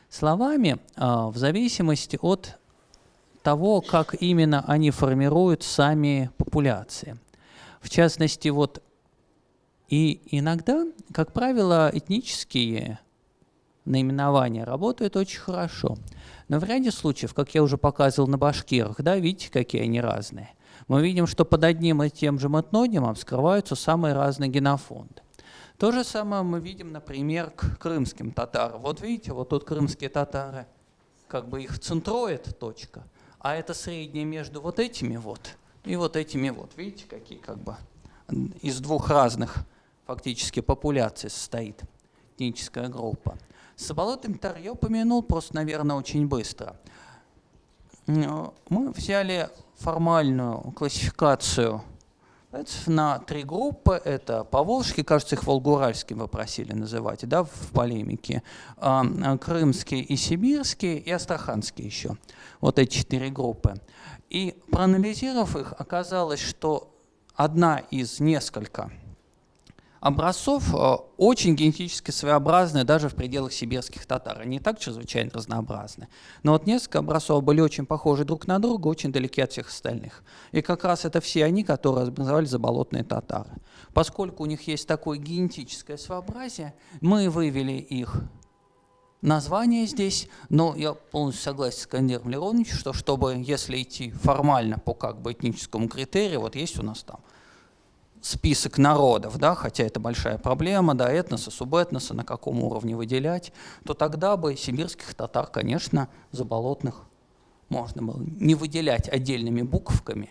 словами а, в зависимости от того, как именно они формируют сами популяции. В частности, вот и иногда, как правило, этнические наименования работают очень хорошо. Но в ряде случаев, как я уже показывал на башкирах, да, видите, какие они разные. Мы видим, что под одним и тем же метнонимом скрываются самые разные генофонды. То же самое мы видим, например, к крымским татарам. Вот видите, вот тут крымские татары, как бы их центроид точка, а это среднее между вот этими вот и вот этими вот. Видите, какие как бы из двух разных фактически популяций состоит этническая группа. С болотом тар я упомянул просто, наверное, очень быстро. Мы взяли формальную классификацию на три группы. Это Поволжский, кажется, их Волгуральским вы просили называть, да, в полемике. А, Крымский и Сибирский, и Астраханский еще. Вот эти четыре группы. И проанализировав их, оказалось, что одна из несколько образцов э, очень генетически своеобразные даже в пределах сибирских татар. Они так чрезвычайно разнообразны. Но вот несколько образцов были очень похожи друг на друга, очень далеки от всех остальных. И как раз это все они, которые образовали заболотные татары. Поскольку у них есть такое генетическое своеобразие, мы вывели их название здесь, но я полностью согласен с Кандиром Лероновичем, что чтобы, если идти формально по как бы этническому критерию, вот есть у нас там список народов, да, хотя это большая проблема, да, этноса, субэтноса, на каком уровне выделять, то тогда бы сибирских татар, конечно, заболотных можно было не выделять отдельными буковками,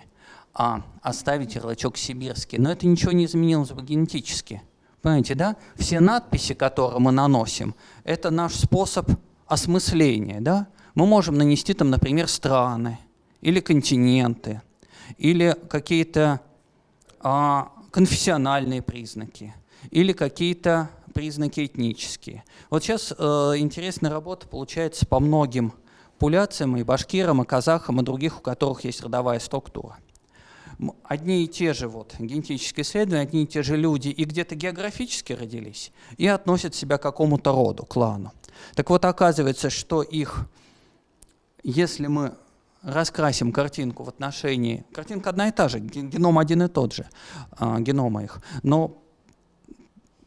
а оставить ярлычок сибирский. Но это ничего не изменилось бы генетически. Понимаете, да? Все надписи, которые мы наносим, это наш способ осмысления, да? Мы можем нанести там, например, страны или континенты, или какие-то а, конфессиональные признаки или какие-то признаки этнические. Вот сейчас э, интересная работа получается по многим популяциям, и башкирам, и казахам, и других, у которых есть родовая структура. Одни и те же вот, генетические исследования, одни и те же люди и где-то географически родились, и относят себя к какому-то роду, клану. Так вот, оказывается, что их, если мы раскрасим картинку в отношении... Картинка одна и та же, геном один и тот же, а, генома их. Но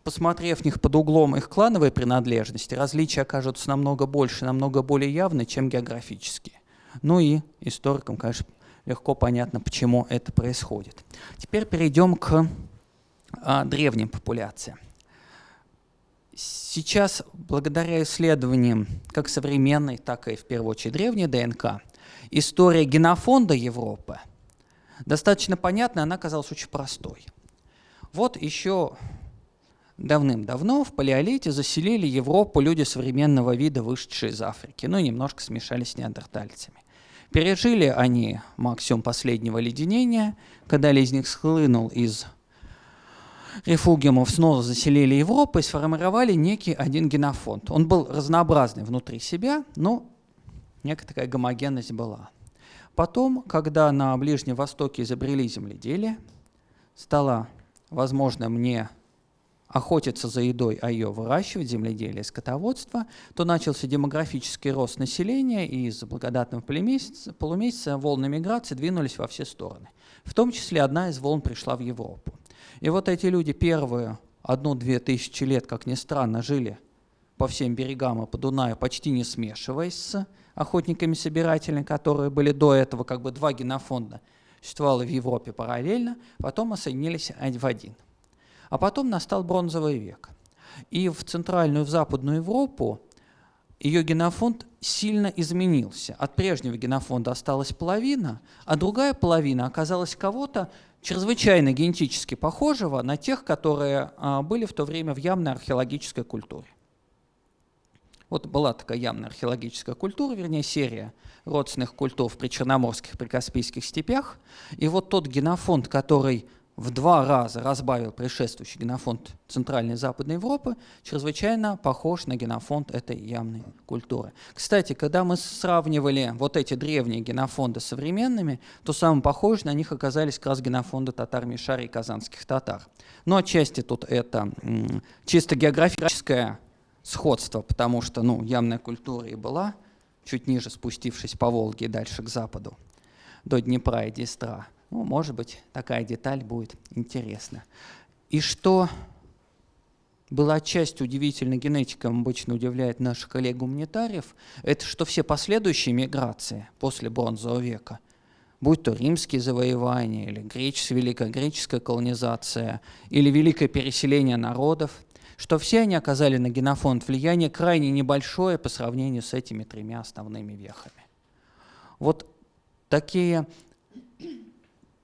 посмотрев них под углом их клановой принадлежности, различия окажутся намного больше, намного более явны, чем географические. Ну и историкам, конечно, легко понятно, почему это происходит. Теперь перейдем к а, древним популяциям. Сейчас, благодаря исследованиям как современной, так и в первую очередь древней ДНК, история генофонда Европы достаточно понятная, она оказалась очень простой. Вот еще давным-давно в палеолите заселили Европу люди современного вида, вышедшие из Африки, ну и немножко смешались с неандертальцами. Пережили они максимум последнего леденения, когда ледник схлынул из рефугиумов, снова заселили Европу и сформировали некий один генофонд. Он был разнообразный внутри себя, но некая такая гомогенность была. Потом, когда на Ближнем Востоке изобрели земледелие, стало возможно мне охотиться за едой, а ее выращивать, земледелие, скотоводство, то начался демографический рост населения, и из благодатного полумесяца, волны миграции двинулись во все стороны. В том числе одна из волн пришла в Европу. И вот эти люди первые одну-две тысячи лет, как ни странно, жили по всем берегам и по Дунаю, почти не смешиваясь охотниками-собирателями, которые были до этого, как бы два генофонда существовало в Европе параллельно, потом соединились в один. А потом настал бронзовый век. И в Центральную, в Западную Европу ее генофонд сильно изменился. От прежнего генофонда осталась половина, а другая половина оказалась кого-то чрезвычайно генетически похожего на тех, которые а, были в то время в ямной археологической культуре. Вот была такая ямная археологическая культура, вернее серия родственных культур в причерноморских, прикаспийских степях. И вот тот генофонд, который в два раза разбавил предшествующий генофонд Центральной и Западной Европы, чрезвычайно похож на генофонд этой ямной культуры. Кстати, когда мы сравнивали вот эти древние генофонды с современными, то самым похожими на них оказались как раз генофонды татар Мишари и казанских татар. Но отчасти тут это чисто географическое сходство, потому что ну, ямная культура и была чуть ниже, спустившись по Волге дальше к западу, до Днепра и Днестра. Ну, может быть, такая деталь будет интересна. И что была часть удивительной генетикам, обычно удивляет наших коллег-гуманитариев, это что все последующие миграции после бронзового века, будь то римские завоевания, или греческая, великая греческая колонизация, или великое переселение народов – что все они оказали на генофонд влияние крайне небольшое по сравнению с этими тремя основными вехами. Вот такие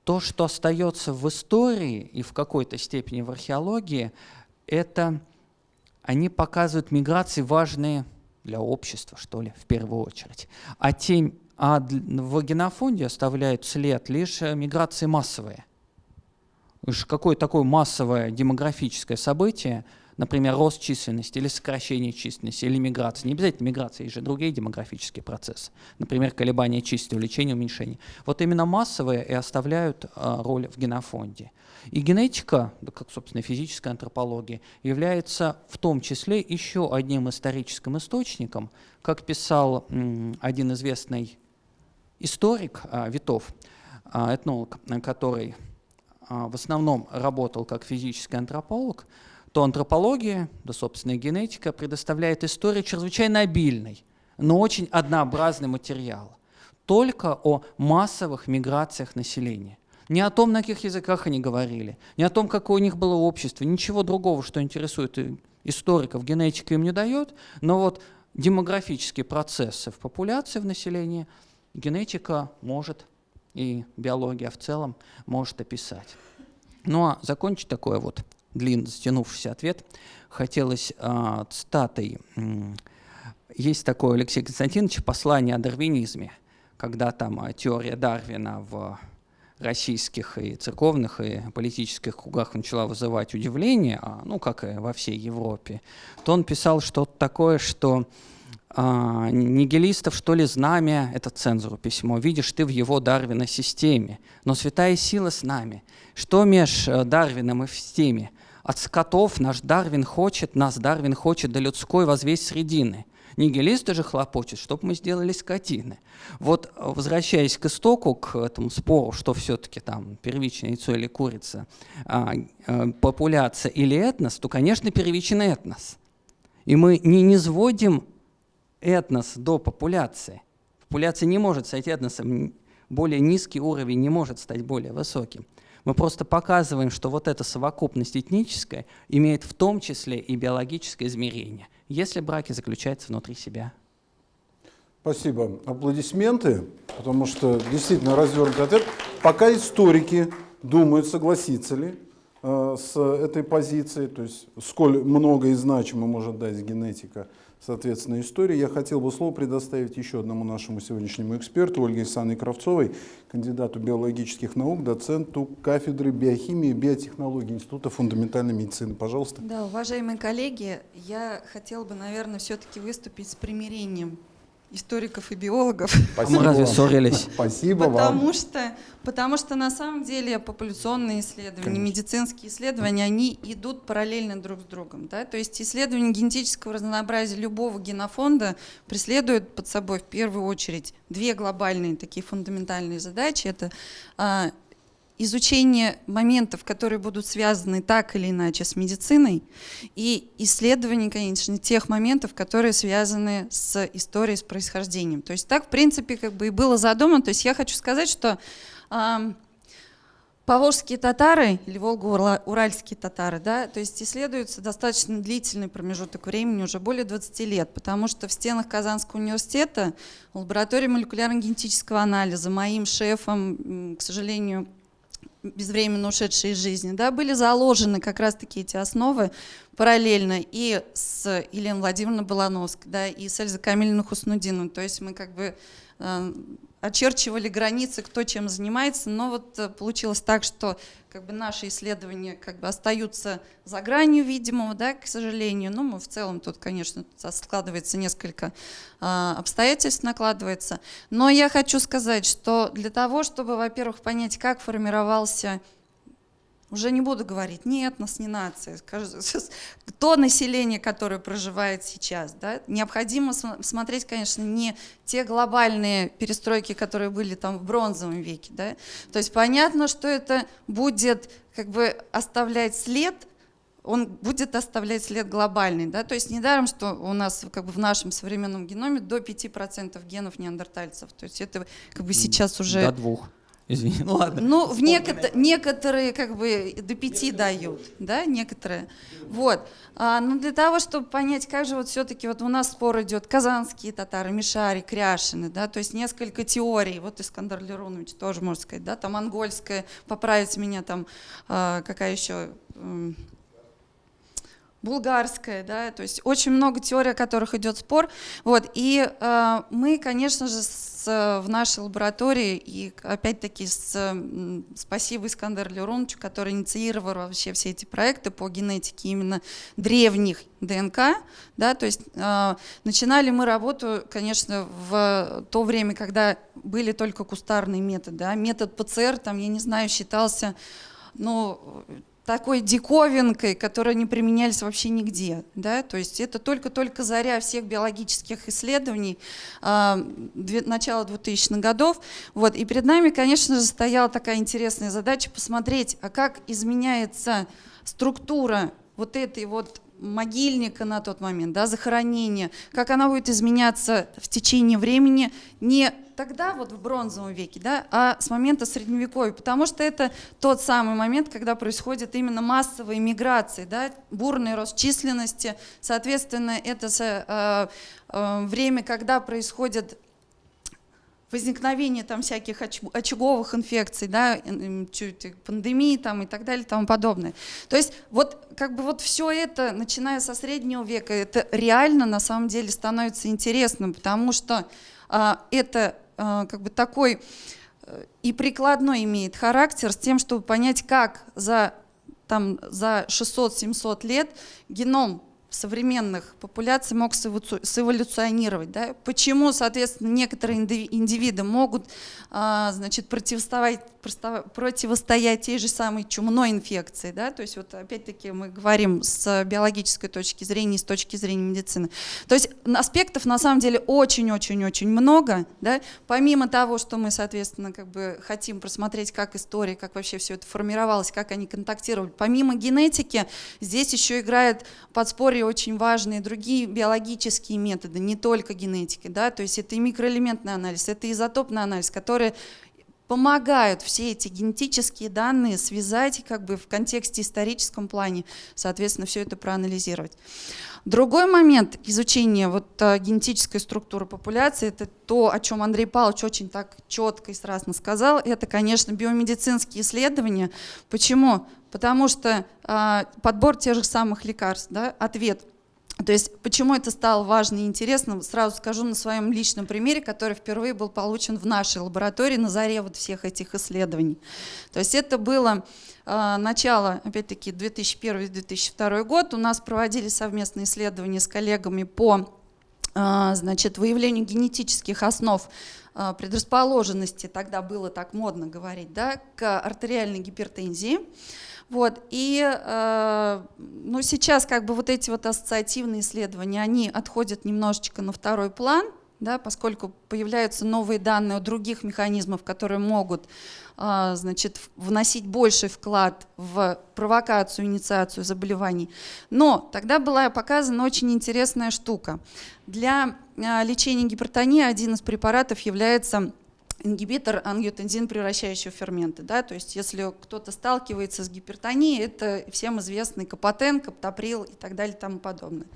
то, что остается в истории и в какой-то степени в археологии, это они показывают миграции важные для общества, что ли, в первую очередь. А, те, а в генофонде оставляют след лишь миграции массовые. Какое такое массовое демографическое событие – например, рост численности или сокращение численности, или миграция. Не обязательно миграция, есть же другие демографические процессы. Например, колебания численности, увеличение, уменьшение. Вот именно массовые и оставляют а, роль в генофонде. И генетика, как, собственно, физическая антропология, является в том числе еще одним историческим источником, как писал один известный историк а, Витов, а, этнолог, который в основном работал как физический антрополог, то антропология, да, собственно, генетика предоставляет историю чрезвычайно обильной, но очень однообразный материал. Только о массовых миграциях населения. Не о том, на каких языках они говорили, не о том, какое у них было общество, ничего другого, что интересует историков, генетика им не дает, но вот демографические процессы в популяции, в населении генетика может и биология в целом может описать. Ну а закончить такое вот длинный, затянувшийся ответ. Хотелось э, цитатой. Есть такое Алексей Константинович «Послание о дарвинизме», когда там а, теория Дарвина в российских и церковных и политических кругах начала вызывать удивление, а, ну, как и во всей Европе, то он писал что-то такое, что а, нигилистов, что ли, знамя, это цензуру письмо, видишь ты в его Дарвина системе, но святая сила с нами. Что меж э, Дарвином и в системе? От скотов наш Дарвин хочет, нас Дарвин хочет до людской возвесть средины. Нигилисты же хлопочут, чтобы мы сделали скотины. Вот возвращаясь к истоку, к этому спору, что все-таки там первичное яйцо или курица, а, а, популяция или этнос, то, конечно, первичный этнос. И мы не низводим этнос до популяции. Популяция не может стать этносом, более низкий уровень не может стать более высоким. Мы просто показываем, что вот эта совокупность этническая имеет в том числе и биологическое измерение, если браки заключаются внутри себя. Спасибо. Аплодисменты, потому что действительно развернутый ответ. Пока историки думают, согласиться ли э, с этой позицией, то есть сколь много и значимо может дать генетика соответственно, истории. Я хотел бы слово предоставить еще одному нашему сегодняшнему эксперту, Ольге Александровне Кравцовой, кандидату биологических наук, доценту кафедры биохимии и биотехнологии Института фундаментальной медицины. Пожалуйста. Да, уважаемые коллеги, я хотела бы, наверное, все-таки выступить с примирением историков и биологов. Спасибо Мы разве ссорились? Спасибо потому вам. Что, потому что на самом деле популяционные исследования, Конечно. медицинские исследования, они идут параллельно друг с другом. Да? То есть исследование генетического разнообразия любого генофонда преследует под собой в первую очередь две глобальные такие фундаментальные задачи. Это а, изучение моментов, которые будут связаны так или иначе с медициной, и исследование, конечно, тех моментов, которые связаны с историей, с происхождением. То есть так, в принципе, как бы и было задумано. То есть я хочу сказать, что э, Поволжские татары или волго-уральские татары, да, то есть исследуются достаточно длительный промежуток времени, уже более 20 лет, потому что в стенах Казанского университета лаборатории молекулярно-генетического анализа моим шефом, к сожалению, безвременно ушедшие из жизни, да, были заложены как раз-таки эти основы параллельно и с Еленой Владимировной Балановской, да, и с Эльзой Камилиной Хуснудиновой. То есть мы как бы э, очерчивали границы, кто чем занимается, но вот э, получилось так, что как бы наши исследования как бы остаются за гранью видимого, да, к сожалению. Ну, мы в целом тут, конечно, складывается несколько э, обстоятельств, накладывается. Но я хочу сказать, что для того, чтобы, во-первых, понять, как формировался уже не буду говорить, нет, нас не нация. То население, которое проживает сейчас. Да? Необходимо смотреть, конечно, не те глобальные перестройки, которые были там в бронзовом веке. Да? То есть понятно, что это будет как бы оставлять след, он будет оставлять след глобальный. Да? То есть недаром, что у нас как бы в нашем современном геноме до 5% генов неандертальцев. То есть это как бы сейчас уже... До двух. Извини, ну ладно. Ну, в некотор некоторые как бы до пяти дают, да, некоторые. Вот. А, ну, для того, чтобы понять, как же вот все-таки вот у нас спор идет, казанские татары, Мишари, Кряшины, да, то есть несколько теорий, вот Искандар Леронович тоже можно сказать, да, там монгольская, поправить меня там, а, какая еще... Булгарская, да, то есть очень много теорий, о которых идет спор. Вот, и э, мы, конечно же, с, в нашей лаборатории, и опять-таки с, спасибо Искандеру Лероновичу, который инициировал вообще все эти проекты по генетике именно древних ДНК, да, то есть э, начинали мы работу, конечно, в то время, когда были только кустарные методы, да, метод ПЦР, там, я не знаю, считался ну, такой диковинкой, которые не применялись вообще нигде. Да? То есть это только-только заря всех биологических исследований э, начала 2000-х годов. Вот. И перед нами, конечно же, стояла такая интересная задача посмотреть, а как изменяется структура вот этой вот могильника на тот момент, да, захоронения, как она будет изменяться в течение времени, не тогда, вот в бронзовом веке, да, а с момента средневековья, потому что это тот самый момент, когда происходит именно массовая миграция, да, бурный рост численности, соответственно, это э, э, время, когда происходит возникновение там всяких очаговых инфекций, да, пандемии там и так далее и тому подобное. То есть вот как бы вот все это, начиная со среднего века, это реально на самом деле становится интересным, потому что а, это а, как бы такой э, и прикладной имеет характер с тем, чтобы понять, как за, там, за 600-700 лет геном современных популяций мог сэволюционировать. Да? Почему, соответственно, некоторые индивиды могут а, значит, противостоять, противостоять той же самой чумной инфекции. Да? То есть вот опять-таки мы говорим с биологической точки зрения и с точки зрения медицины. То есть аспектов на самом деле очень-очень-очень много. Да? Помимо того, что мы, соответственно, как бы хотим просмотреть, как история, как вообще все это формировалось, как они контактировали. Помимо генетики, здесь еще играет подспорье лаборатории очень важные другие биологические методы, не только генетики, да, то есть это и микроэлементный анализ, это изотопный анализ, которые помогают все эти генетические данные связать как бы в контексте историческом плане, соответственно, все это проанализировать. Другой момент изучения вот, а, генетической структуры популяции, это то, о чем Андрей Павлович очень так четко и страстно сказал, это, конечно, биомедицинские исследования. Почему? Потому что э, подбор тех же самых лекарств, да, ответ – то есть почему это стало важно и интересно, сразу скажу на своем личном примере, который впервые был получен в нашей лаборатории на заре вот всех этих исследований. То есть это было э, начало, опять-таки, 2001-2002 год. У нас проводили совместные исследования с коллегами по э, значит, выявлению генетических основ э, предрасположенности, тогда было так модно говорить, да, к артериальной гипертензии. Вот, и э, ну, сейчас как бы вот эти вот ассоциативные исследования, они отходят немножечко на второй план, да, поскольку появляются новые данные о других механизмах, которые могут э, значит, вносить больший вклад в провокацию, инициацию заболеваний. Но тогда была показана очень интересная штука. Для э, лечения гипертонии один из препаратов является ингибитор ангиотензин, превращающего ферменты. Да? То есть если кто-то сталкивается с гипертонией, это всем известный капотен, каптоприл и так далее и тому подобное.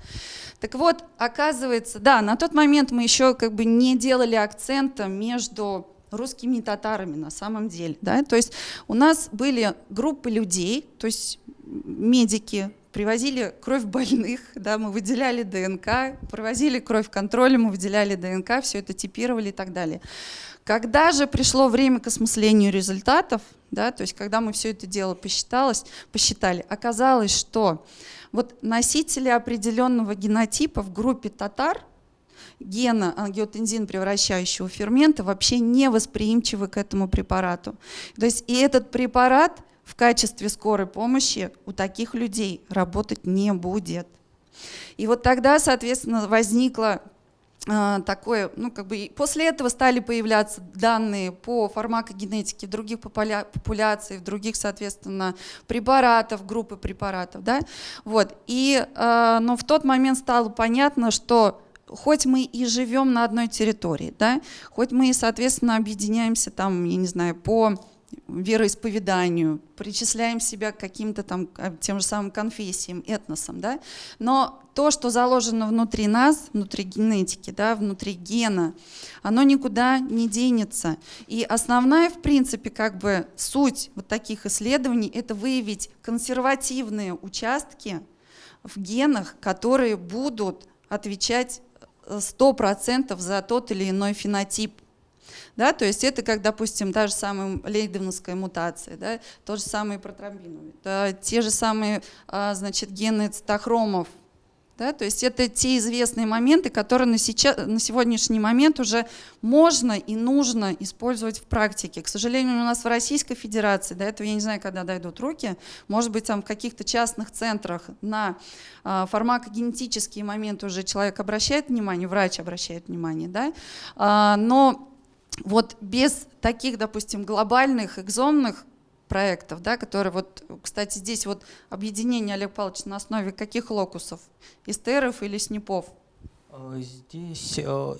Так вот, оказывается, да, на тот момент мы еще как бы не делали акцента между русскими татарами на самом деле. Да? То есть у нас были группы людей, то есть медики, привозили кровь больных, да, мы выделяли ДНК, провозили кровь контроля, мы выделяли ДНК, все это типировали и так далее. Когда же пришло время к осмыслению результатов, да, то есть когда мы все это дело посчиталось, посчитали, оказалось, что вот носители определенного генотипа в группе татар – гена ангиотензин, превращающего фермента, вообще не восприимчивы к этому препарату. То есть и этот препарат в качестве скорой помощи у таких людей работать не будет. И вот тогда, соответственно, возникло э, такое, ну как бы после этого стали появляться данные по фармакогенетике других популяций, других, соответственно, препаратов, группы препаратов, да, вот. И, э, но в тот момент стало понятно, что хоть мы и живем на одной территории, да, хоть мы и, соответственно, объединяемся там, я не знаю, по вероисповеданию, причисляем себя к каким-то там а, тем же самым конфессиям, этносам, да, но то, что заложено внутри нас, внутри генетики, да, внутри гена, оно никуда не денется. И основная, в принципе, как бы суть вот таких исследований – это выявить консервативные участки в генах, которые будут отвечать 100% за тот или иной фенотип. Да, то есть это как, допустим, та же самая лейденовская мутация, да, тот же самый протромбиновый, да, те же самые а, значит, гены цитохромов, да? То есть это те известные моменты, которые на, сейчас, на сегодняшний момент уже можно и нужно использовать в практике. К сожалению, у нас в Российской Федерации, до этого я не знаю, когда дойдут руки, может быть, там в каких-то частных центрах на э, фармакогенетические моменты уже человек обращает внимание, врач обращает внимание, да? а, но вот без таких, допустим, глобальных экзонных проектов, да, которые вот, кстати, здесь вот объединение Олег Павлович на основе каких локусов? Эстеров или СНИПов? Э, здесь э,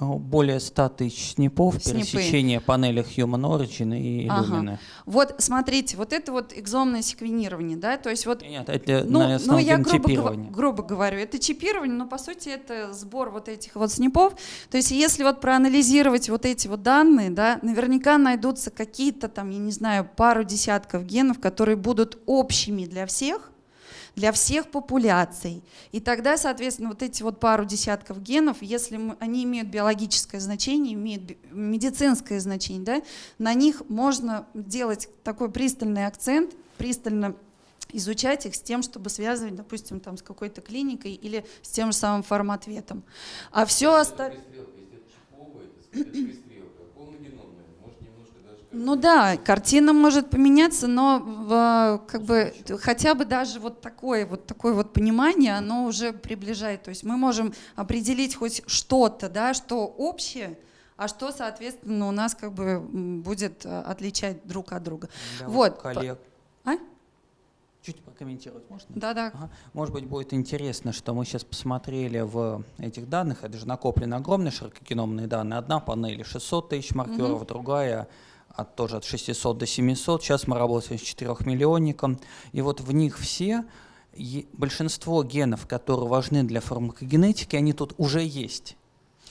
более 100 тысяч снипов, Снипы. пересечение панели Human Origin и Illumina. Ага. Вот смотрите, вот это вот экзомное секвенирование, да, то есть вот... Нет, это ну, на ну, я грубо, грубо говорю, это чипирование, но по сути это сбор вот этих вот снипов. То есть если вот проанализировать вот эти вот данные, да, наверняка найдутся какие-то там, я не знаю, пару десятков генов, которые будут общими для всех, для всех популяций. И тогда, соответственно, вот эти вот пару десятков генов, если мы, они имеют биологическое значение, имеют медицинское значение, да, на них можно делать такой пристальный акцент, пристально изучать их с тем, чтобы связывать, допустим, там, с какой-то клиникой или с тем же самым фарматветом. А все остальное... Ну да, картина может поменяться, но как бы хотя бы даже вот такое вот такое вот понимание, оно уже приближает. То есть мы можем определить хоть что-то, да, что общее, а что, соответственно, у нас как бы будет э, отличать друг от друга. Да, вот. Коллег. А? Чуть прокомментировать можно? Да, да. Ага. Может быть, будет интересно, что мы сейчас посмотрели в этих данных. Это же накоплены огромные широкогеномные данные. Одна панель 600 тысяч маркеров, угу. другая от, тоже от 600 до 700. Сейчас мы работаем с 4 миллионником. И вот в них все, большинство генов, которые важны для фармакогенетики, они тут уже есть.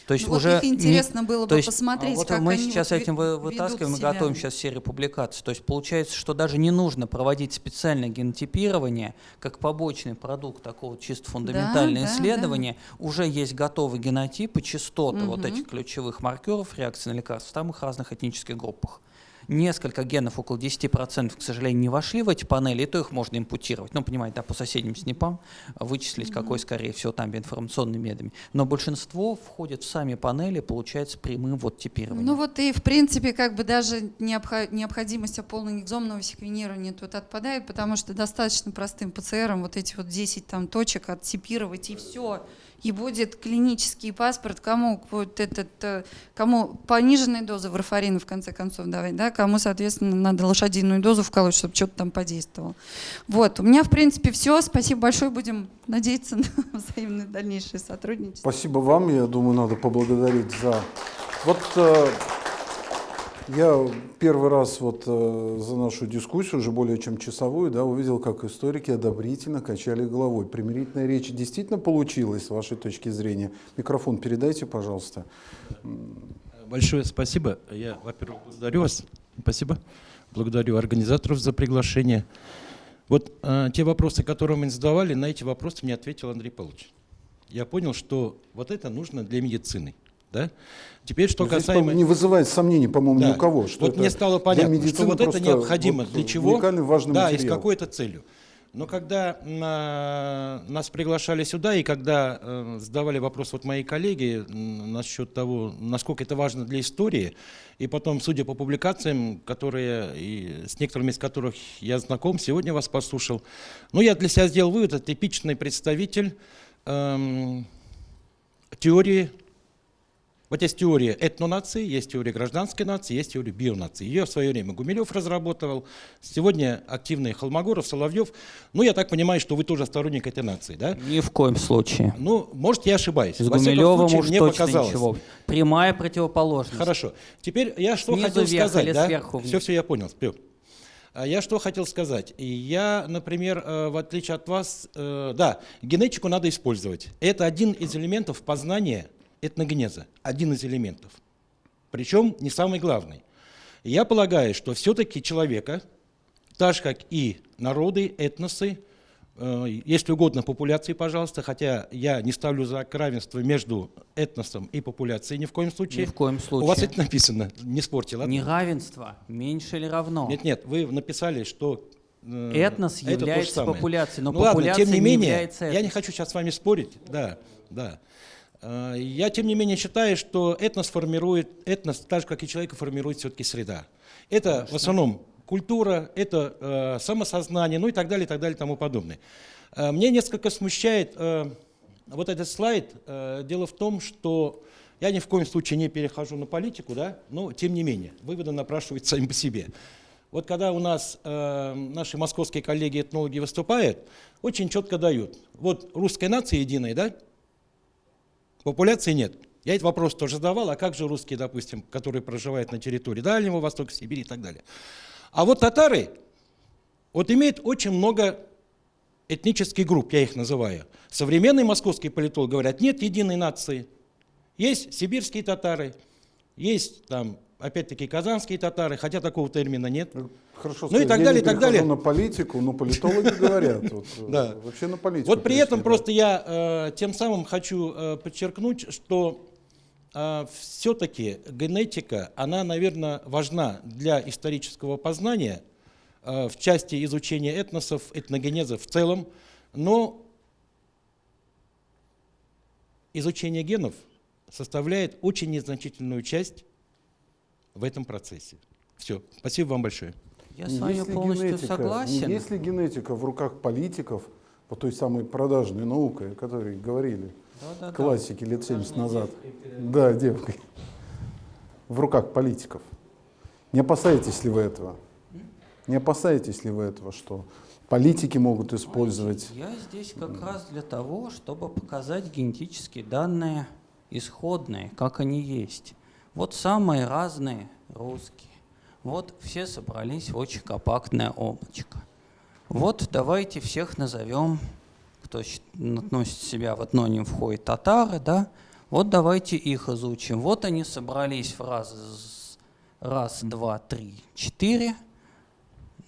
То есть ну, уже вот их интересно не, было бы есть, посмотреть, вот как мы они сейчас вот этим вытаскиваем, мы готовим сейчас серию публикаций. То есть получается, что даже не нужно проводить специальное генотипирование, как побочный продукт такого чисто фундаментального да, исследования. Да, да. Уже есть готовые генотипы, частоты угу. вот этих ключевых маркеров реакции на лекарства в самых разных этнических группах. Несколько генов, около 10%, к сожалению, не вошли в эти панели, и то их можно импутировать. Ну, понимаете, да, по соседним СНИПам вычислить, mm-hmm. какой, скорее всего, там информационными методами. Но большинство входит в сами панели, получается прямым вот типированием. Ну вот и, в принципе, как бы даже необходимость полного экзомного секвенирования тут отпадает, потому что достаточно простым ПЦРом вот эти вот 10 там точек оттипировать, и все и будет клинический паспорт, кому вот этот, э, кому пониженные дозы варфарина в конце концов давать, да, кому, соответственно, надо лошадиную дозу вколоть, чтобы что-то там подействовало. Вот, у меня, в принципе, все. Спасибо большое. Будем надеяться на взаимное дальнейшее сотрудничество. Спасибо вам. Я думаю, надо поблагодарить за... Вот э, Я первый раз вот э, за нашу дискуссию, уже более чем часовую, да, увидел, как историки одобрительно качали головой. Примирительная речь действительно получилась, с вашей точки зрения. Микрофон передайте, пожалуйста. Большое спасибо. Я, во-первых, благодарю вас. Спасибо. Благодарю организаторов за приглашение. Вот э, те вопросы, которые мы задавали, на эти вопросы мне ответил Андрей Павлович. Я понял, что вот это нужно для медицины. Да? Теперь, что Но здесь, касаемо... не вызывает сомнений, по-моему, Да. ни у кого. Что вот это мне стало понятно, что вот это необходимо вот для чего? Да, и с материал. какой-то целью. Но когда на- нас приглашали сюда, и когда э, задавали вопрос вот мои коллеги насчет того, насколько это важно для истории, и потом, судя по публикациям, которые, и с некоторыми из которых я знаком, сегодня вас послушал, ну, я для себя сделал вывод, это типичный представитель эм, теории вот есть теория этнонации, есть теория гражданской нации, есть теория бионации. Ее в свое время Гумилев разработал, сегодня активные Холмогоров, Соловьев. Ну, я так понимаю, что вы тоже сторонник этой нации, да? Ни в коем случае. Ну, может, я ошибаюсь. С Во Гумилевым случае, уж мне точно показалось. ничего. Прямая противоположность. Хорошо. Теперь я что Снизу хотел вверх сказать, или да? сверху вниз? Все, все, я понял. А Я что хотел сказать? Я, например, э, в отличие от вас, э, да, генетику надо использовать. Это один из элементов познания этногенеза, один из элементов. Причем не самый главный. Я полагаю, что все-таки человека, так же как и народы, этносы, э, если угодно популяции, пожалуйста, хотя я не ставлю знак равенства между этносом и популяцией ни в коем случае. Ни в коем У вас случае. это написано, не спорьте, ладно? Неравенство меньше или равно. Нет, нет, вы написали, что э, Этнос это является популяцией, но ну, ладно, популяция тем не не менее, является я не хочу сейчас с вами спорить, да, да. Э, Я, тем не менее, считаю, что этнос формирует, этнос, так же, как и человека, формирует все-таки среда. Это в основном культура, это э, самосознание, ну и так далее, и так далее, и тому подобное. Э, Мне несколько смущает э, вот этот слайд. Э, Дело в том, что я ни в коем случае не перехожу на политику, да, но тем не менее, выводы напрашиваются сами по себе. Вот когда у нас э, наши московские коллеги-этнологи выступают, очень четко дают. Вот русская нация единая, да? Популяции нет. Я этот вопрос тоже задавал, а как же русские, допустим, которые проживают на территории Дальнего Востока, Сибири и так далее. А вот татары, вот имеют очень много этнических групп, я их называю. Современные московские политологи говорят, нет единой нации. Есть сибирские татары, есть там, опять-таки, казанские татары, хотя такого термина нет. Хорошо, Ну и так я далее, и так далее. на политику, но политологи говорят. э, Да. Вообще на политику. Вот при этом просто я э, тем самым хочу э, подчеркнуть, что все-таки генетика, она, наверное, важна для исторического познания в части изучения этносов, этногенеза в целом, но изучение генов составляет очень незначительную часть в этом процессе. Все. Спасибо вам большое. Я с вами Если полностью генетика- согласен. Если генетика в руках политиков, по той самой продажной наукой, о которой говорили Да-да-да. классики лет 70 назад, да, девкой, в руках политиков, не опасаетесь ли вы этого? Не опасаетесь ли вы этого, что политики могут использовать Я здесь как раз для того, чтобы показать генетические данные исходные, как они есть. Вот самые разные русские. Вот все собрались в очень компактное облачко. Вот давайте всех назовем, кто относит себя в этноним входит татары, да? Вот давайте их изучим. Вот они собрались в раз, раз, два, три, четыре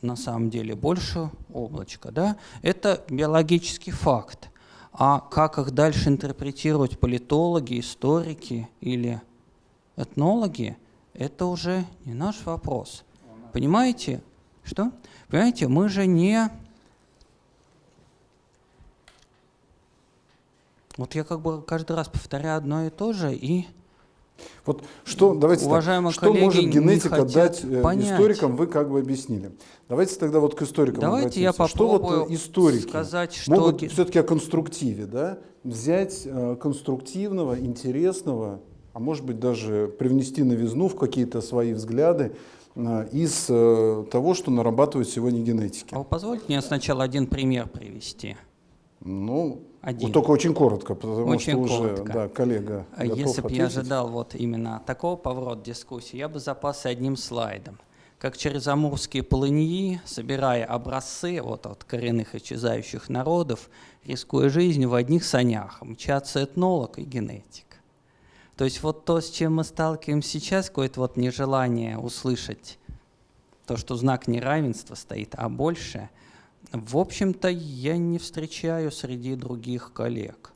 на самом деле больше облачка. Да? Это биологический факт. А как их дальше интерпретируют политологи, историки или этнологи, это уже не наш вопрос. Понимаете? Что? Понимаете, мы же не... Вот я как бы каждый раз повторяю одно и то же, и Вот что, давайте так, Уважаемые что коллеги может не генетика дать э, понять. историкам, вы как бы объяснили. Давайте тогда вот к историкам Давайте я обратимся. Что вот попробую э, историки сказать, что могут все-таки о конструктиве, да, взять э, конструктивного, интересного, а может быть даже привнести новизну в какие-то свои взгляды э, из э, того, что нарабатывают сегодня генетики. А вы позвольте мне сначала один пример привести. Ну, Один. вот только очень коротко, потому Очень что уже коротко. да, коллега А Если бы я ожидал вот именно такого поворота дискуссии, я бы запасся одним слайдом. Как через амурские полыньи, собирая образцы вот от коренных исчезающих народов, рискуя жизнью в одних санях, мчатся этнолог и генетик. То есть вот то, с чем мы сталкиваемся сейчас, какое-то вот нежелание услышать то, что знак неравенства стоит, а больше, в общем-то, я не встречаю среди других коллег.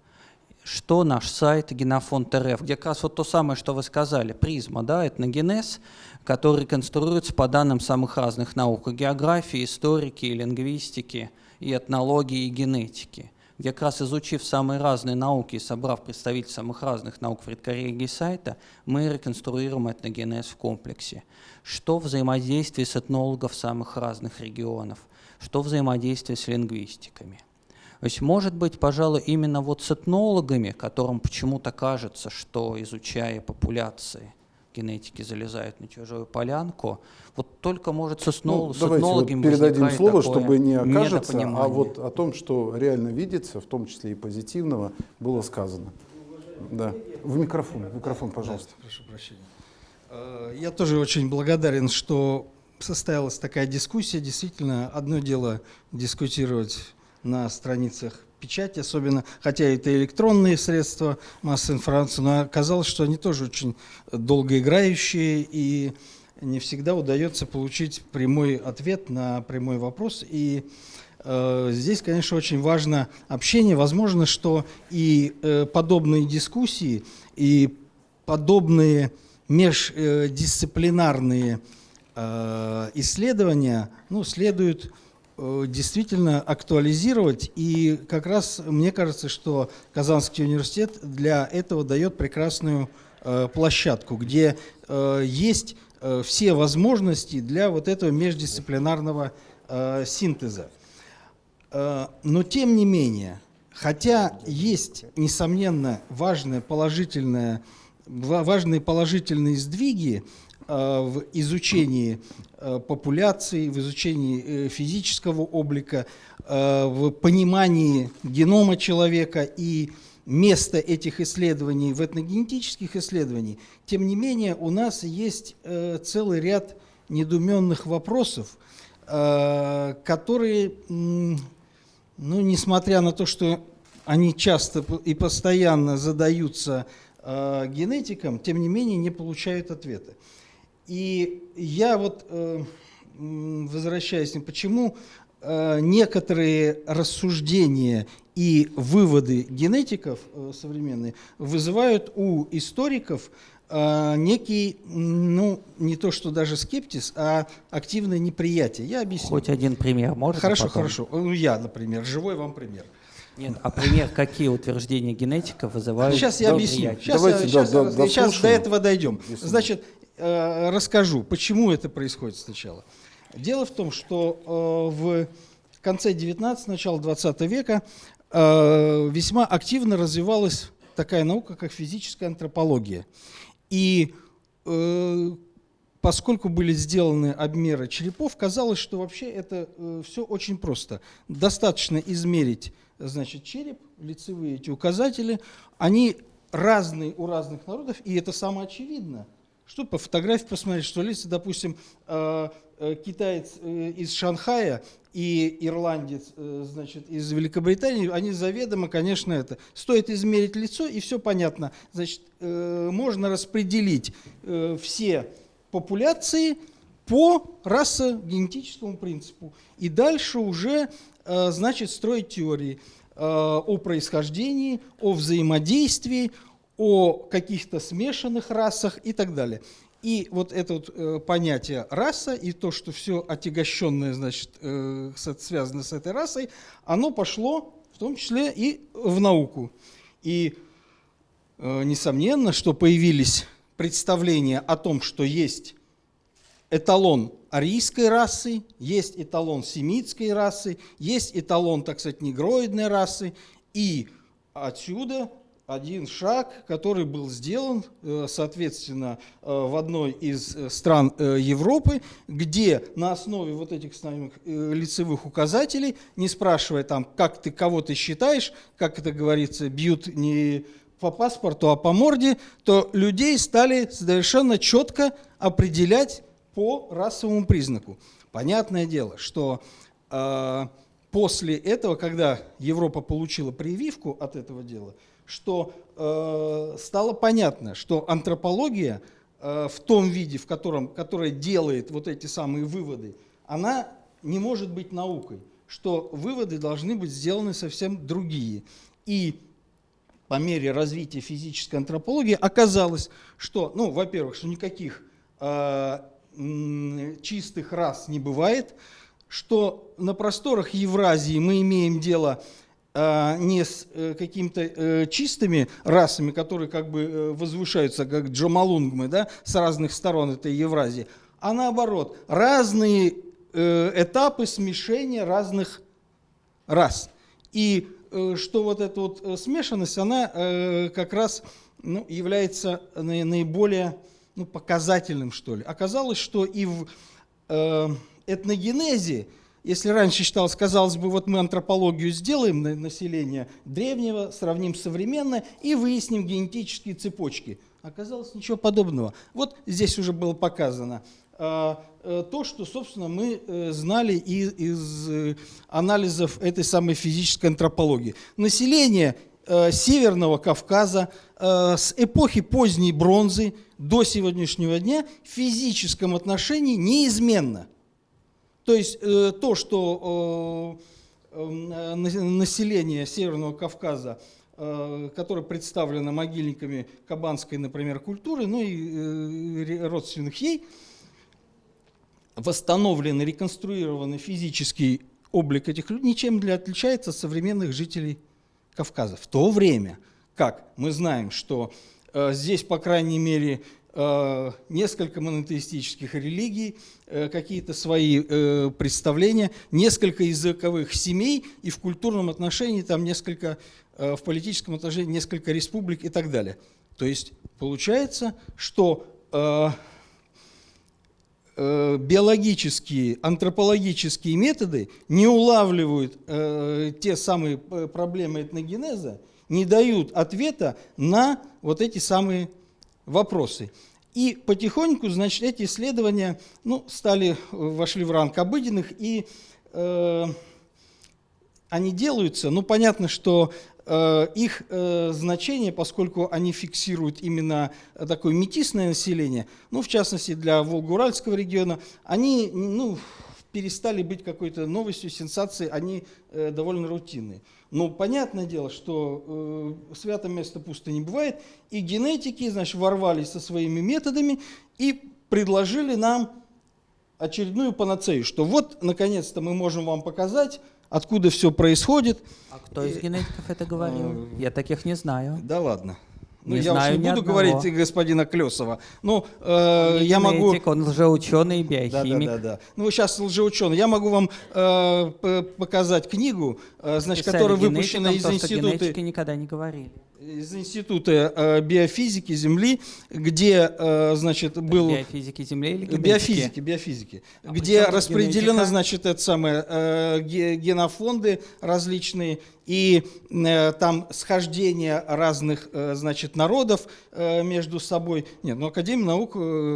Что наш сайт Генофонд РФ, где как раз вот то самое, что вы сказали, призма, да, этногенез, который конструируется по данным самых разных наук, географии, историки, лингвистики, и этнологии, и генетики, где как раз изучив самые разные науки и собрав представителей самых разных наук в редкоррегии сайта, мы реконструируем этногенез в комплексе. Что взаимодействие с этнологов самых разных регионов, что взаимодействие с лингвистиками. То есть, может быть, пожалуй, именно вот с этнологами, которым почему-то кажется, что, изучая популяции, генетики залезают на чужую полянку, вот только, может, с, этнол... Ну, с давайте вот этнологами передадим слово, такое чтобы не окажется, а вот о том, что реально видится, в том числе и позитивного, было сказано. Да. В микрофон, в микрофон, пожалуйста. Прошу прощения. Э, Я тоже очень благодарен, что состоялась такая дискуссия. Действительно, одно дело дискутировать на страницах печати, особенно, хотя это электронные средства массовой информации, но оказалось, что они тоже очень долгоиграющие и не всегда удается получить прямой ответ на прямой вопрос. И э, здесь, конечно, очень важно общение. Возможно, что и э, подобные дискуссии, и подобные междисциплинарные э, исследования ну, следует э, действительно актуализировать. И как раз мне кажется, что Казанский университет для этого дает прекрасную э, площадку, где э, есть э, все возможности для вот этого междисциплинарного э, синтеза. Э, Но тем не менее, хотя есть, несомненно, важное положительное, ва- важные положительные сдвиги э, в изучении э, популяции, в изучении э, физического облика, э, в понимании генома человека и место этих исследований в этногенетических исследованиях, тем не менее у нас есть целый ряд недуменных вопросов, которые, ну, несмотря на то, что они часто и постоянно задаются генетикам, тем не менее не получают ответа. И я вот, э, м, возвращаясь, почему э, некоторые рассуждения и выводы генетиков э, современные вызывают у историков э, некий, ну, не то что даже скептиз, а активное неприятие. Я объясню. Хоть один пример можно? Хорошо, потом? хорошо. Ну, я, например, живой вам пример. Нет, а пример, какие утверждения генетиков вызывают Сейчас я объясню. Сейчас, Давайте, я, сейчас, да, да, сейчас до этого дойдем. Если Значит, расскажу, почему это происходит сначала. Дело в том, что э, в конце 19 начало 20 века э, весьма активно развивалась такая наука, как физическая антропология. И э, поскольку были сделаны обмеры черепов, казалось, что вообще это все очень просто. Достаточно измерить значит, череп, лицевые эти указатели, они разные у разных народов, и это самое очевидно. Что по фотографии посмотреть, что лица, допустим, э, э, китаец э, из Шанхая и ирландец, значит, из Великобритании, они заведомо, конечно, это. Стоит измерить лицо, и все понятно. Значит, можно распределить все популяции по расо-генетическому принципу. И дальше уже, значит, строить теории о происхождении, о взаимодействии, о каких-то смешанных расах и так далее. И вот это вот, э, понятие раса и то, что все отягощенное, значит, э, связано с этой расой, оно пошло в том числе и в науку. И э, несомненно, что появились представления о том, что есть эталон арийской расы, есть эталон семитской расы, есть эталон, так сказать, негроидной расы, и отсюда один шаг, который был сделан, э, соответственно, э, в одной из э, стран Европы, где на основе вот этих самых э, лицевых указателей, не спрашивая там, как ты, кого ты считаешь, как это говорится, бьют не по паспорту, а по морде, то людей стали совершенно четко определять по расовому признаку. Понятное дело, что э, после этого, когда Европа получила прививку от этого дела, что э, стало понятно, что антропология э, в том виде, в котором, которая делает вот эти самые выводы, она не может быть наукой, что выводы должны быть сделаны совсем другие. И по мере развития физической антропологии оказалось, что, ну, во-первых, что никаких э, чистых рас не бывает, что на просторах Евразии мы имеем дело а, не с э, какими-то э, чистыми расами, которые как бы э, возвышаются, как джамалунгмы, да, с разных сторон этой Евразии, а наоборот, разные этапы смешения разных рас. И что вот эта вот смешанность, она как раз ну, является наи- наиболее ну, показательным, что ли. Оказалось, что и в этногенезе, если раньше считалось, казалось бы, вот мы антропологию сделаем на население древнего, сравним современное и выясним генетические цепочки. Оказалось ничего подобного. Вот здесь уже было показано а, э, то, что, собственно, мы э, знали и- из э, анализов этой самой физической антропологии. Население Северного Кавказа с эпохи поздней бронзы до сегодняшнего дня в физическом отношении неизменно. То есть э, то, что э, э, на- население Северного Кавказа, э, которое представлено могильниками кабанской, например, культуры, ну и э, родственных ей, восстановленный, реконструированный физический облик этих людей ничем не отличается от современных жителей Кавказа. В то время, как мы знаем, что э, здесь, по крайней мере, э, несколько монотеистических религий, э, какие-то свои э, представления, несколько языковых семей и в культурном отношении там несколько, э, в политическом отношении несколько республик и так далее. То есть получается, что э, э, биологические, антропологические методы не улавливают э, те самые э, проблемы этногенеза, не дают ответа на вот эти самые вопросы. И потихоньку, значит, эти исследования ну, стали, вошли в ранг обыденных, и э, они делаются, ну, понятно, что э, их э, значение, поскольку они фиксируют именно такое метисное население, ну, в частности, для Волго-Уральского региона, они, ну, перестали быть какой-то новостью, сенсацией, они э, довольно рутинные. Но понятное дело, что э, свято место пусто не бывает, и генетики, значит, ворвались со своими методами и предложили нам очередную панацею, что вот, наконец-то, мы можем вам показать, откуда все происходит. А кто из генетиков это говорил? Я таких не знаю. Да ладно. Ну, Не я знаю уж не буду одного. говорить господина Клесова. Ну, э, я могу... Генетик, он лжеученый и Да, да, биохимик. да, да. Ну, сейчас лжеученый. Я могу вам э, показать книгу, э, значит, Писали которая выпущена из института, никогда не говорили. Из института э, биофизики Земли, где, э, значит, был... Биофизики Земли или генетики? Биофизики, биофизики, А где распределены, генетика? значит, это самое, э, ге- генофонды различные, и там схождение разных, значит, народов между собой. Нет, ну, Академия наук,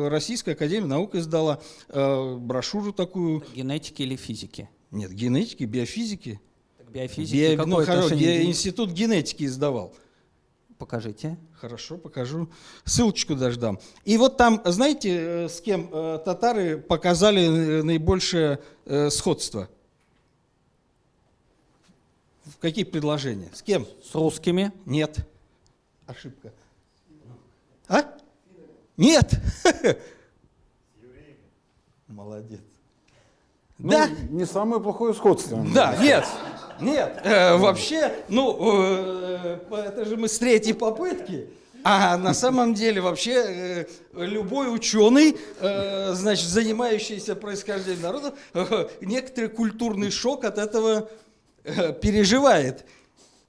Российская Академия наук издала брошюру такую. Генетики или физики? Нет, генетики, биофизики. Так биофизики Био- какое ну, хоро- отношение? ге- Институт генетики издавал. Покажите. Хорошо, покажу. Ссылочку даже дам. И вот там, знаете, э, с кем э, татары показали э, наибольшее сходство? В какие предложения? С кем? С русскими? Нет. Ошибка. А? Нет. Молодец. Ну, Да. Не самое плохое сходство. Да, нет, нет, э, вообще, ну, э, это же мы с третьей попытки, а на самом деле вообще э, любой ученый, э, значит, занимающийся происхождением народов, э, некоторый культурный шок от этого э, переживает.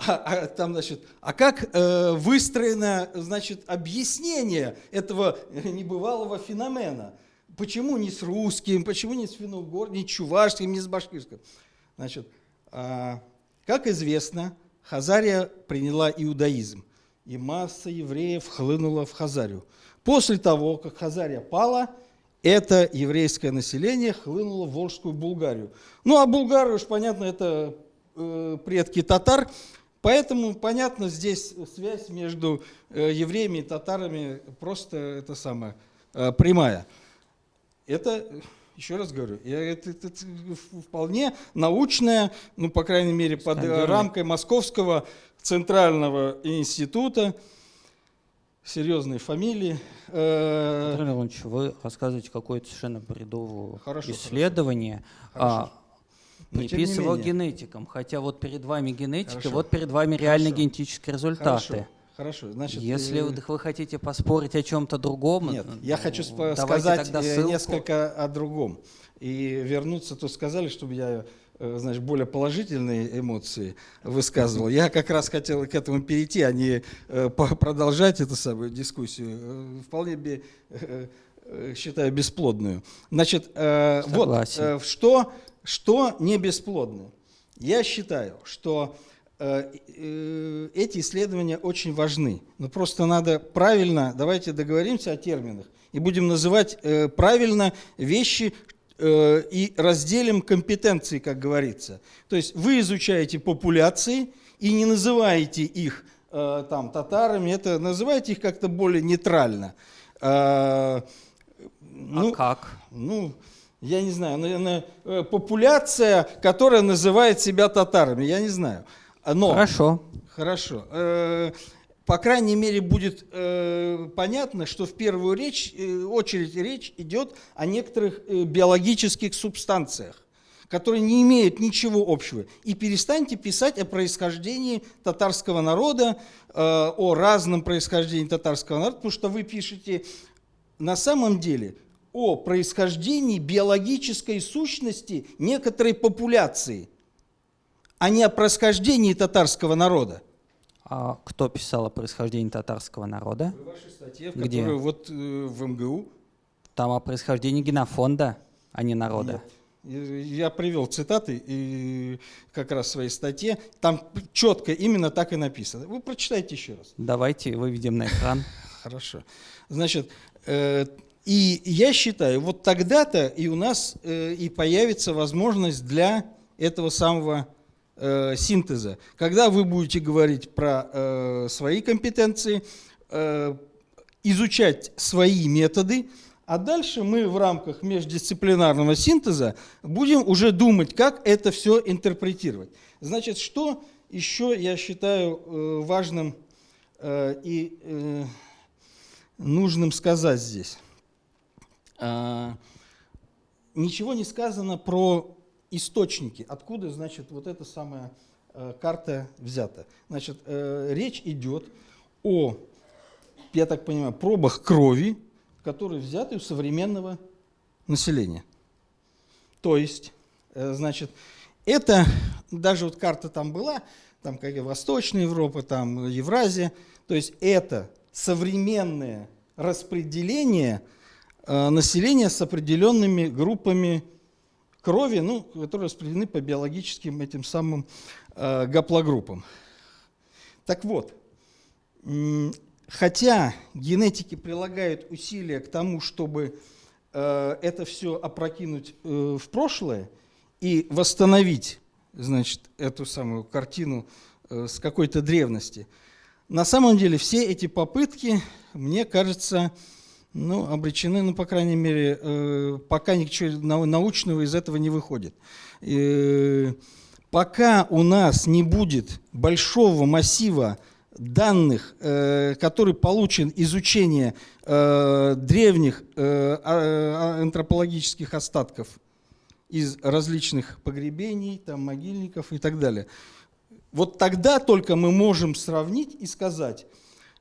А, а там, значит, а как э, выстроено, значит, объяснение этого небывалого феномена? Почему не с русским, почему не с финно-угорским, не с чувашским, не с башкирским? Значит, как известно, Хазария приняла иудаизм, и масса евреев хлынула в Хазарию. После того, как Хазария пала, это еврейское население хлынуло в Волжскую Булгарию. Ну а Булгары, уж понятно, это э, предки татар, поэтому, понятно, здесь связь между э, евреями и татарами просто это самое, э, прямая. Это, еще раз говорю, это, это, это вполне научная, ну, по крайней мере, под Стандартный. рамкой Московского центрального института, серьезные фамилии. Э, Анатолий Леонидович, вы рассказываете какое-то совершенно бредовое Хорошо, исследование, Хорошо. а, Но тем не менее. генетикам, хотя вот перед вами генетика, Хорошо. вот перед вами реальные Хорошо. генетические результаты. Хорошо, хорошо. Значит, Если э, вы, вы хотите поспорить о чем-то другом, Нет, ну, я хочу давайте сказать э, несколько о другом. И вернуться, то сказали, чтобы я э, значит, более положительные эмоции высказывал. Я как раз хотел к этому перейти, а не э, продолжать эту самую дискуссию. Э, Вполне би- э, э, считаю бесплодную. Значит, э, вот Согласен. э, что, что не бесплодно. Я считаю, что э, э, эти исследования очень важны. Но просто надо правильно, давайте договоримся о терминах и будем называть э, правильно вещи э, и разделим компетенции, как говорится. То есть вы изучаете популяции и не называете их э, там татарами, это называете их как-то более нейтрально. Э, А как? ну, я не знаю, наверное, э, популяция, которая называет себя татарами, я не знаю. А, Но, Хорошо. хорошо. Э, По крайней мере, будет э, понятно, что в первую речь, э, очередь речь идет о некоторых э, биологических субстанциях, которые не имеют ничего общего. И перестаньте писать о происхождении татарского народа, э, о разном происхождении татарского народа, потому что вы пишете на самом деле о происхождении биологической сущности некоторой популяции, а не о происхождении татарского народа. А кто писал о происхождении татарского народа? В вашей статье, в Где? которой вот э, в МГУ, Там о происхождении генофонда, а не народа. Нет. Я привел цитаты и как раз в своей статье. Там четко именно так и написано. Вы прочитайте еще раз. Давайте выведем на экран. Хорошо. Значит, э, и я считаю, вот тогда-то и у нас э, и появится возможность для этого самого э, синтеза. Когда вы будете говорить про э, свои компетенции, э, изучать свои методы, а дальше мы в рамках междисциплинарного синтеза будем уже думать, как это все интерпретировать. Значит, что еще я считаю э, важным э, и нужным сказать здесь? А, Ничего не сказано про источники, откуда, значит, вот эта самая э, карта взята. Значит, э, речь идет о, я так понимаю, пробах крови, которые взяты у современного населения. То есть, э, значит, это, даже вот карта там была, там как и Восточная Европа, там Евразия, то есть это современное распределение населения с определенными группами крови, ну, которые распределены по биологическим этим самым э, гаплогруппам. Так вот, хотя генетики прилагают усилия к тому, чтобы э, это все опрокинуть э, в прошлое и восстановить, значит, эту самую картину э, с какой-то древности, на самом деле все эти попытки, мне кажется, ну, обречены, ну, по крайней мере, э, пока ничего нау- научного из этого не выходит. Э, пока у нас не будет большого массива данных, э, который получен изучение э, древних э, а- а- антропологических остатков из различных погребений, там, могильников и так далее. Вот тогда только мы можем сравнить и сказать,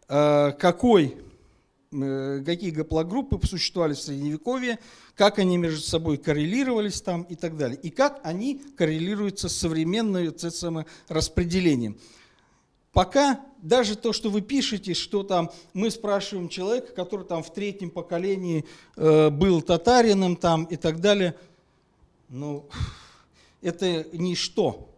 э, какой, какие гаплогруппы существовали в Средневековье, как они между собой коррелировались там и так далее, и как они коррелируются с современным распределением. пока даже то, что вы пишете, что там мы спрашиваем человека, который там в третьем поколении э, был татарином там и так далее, ну, это ничто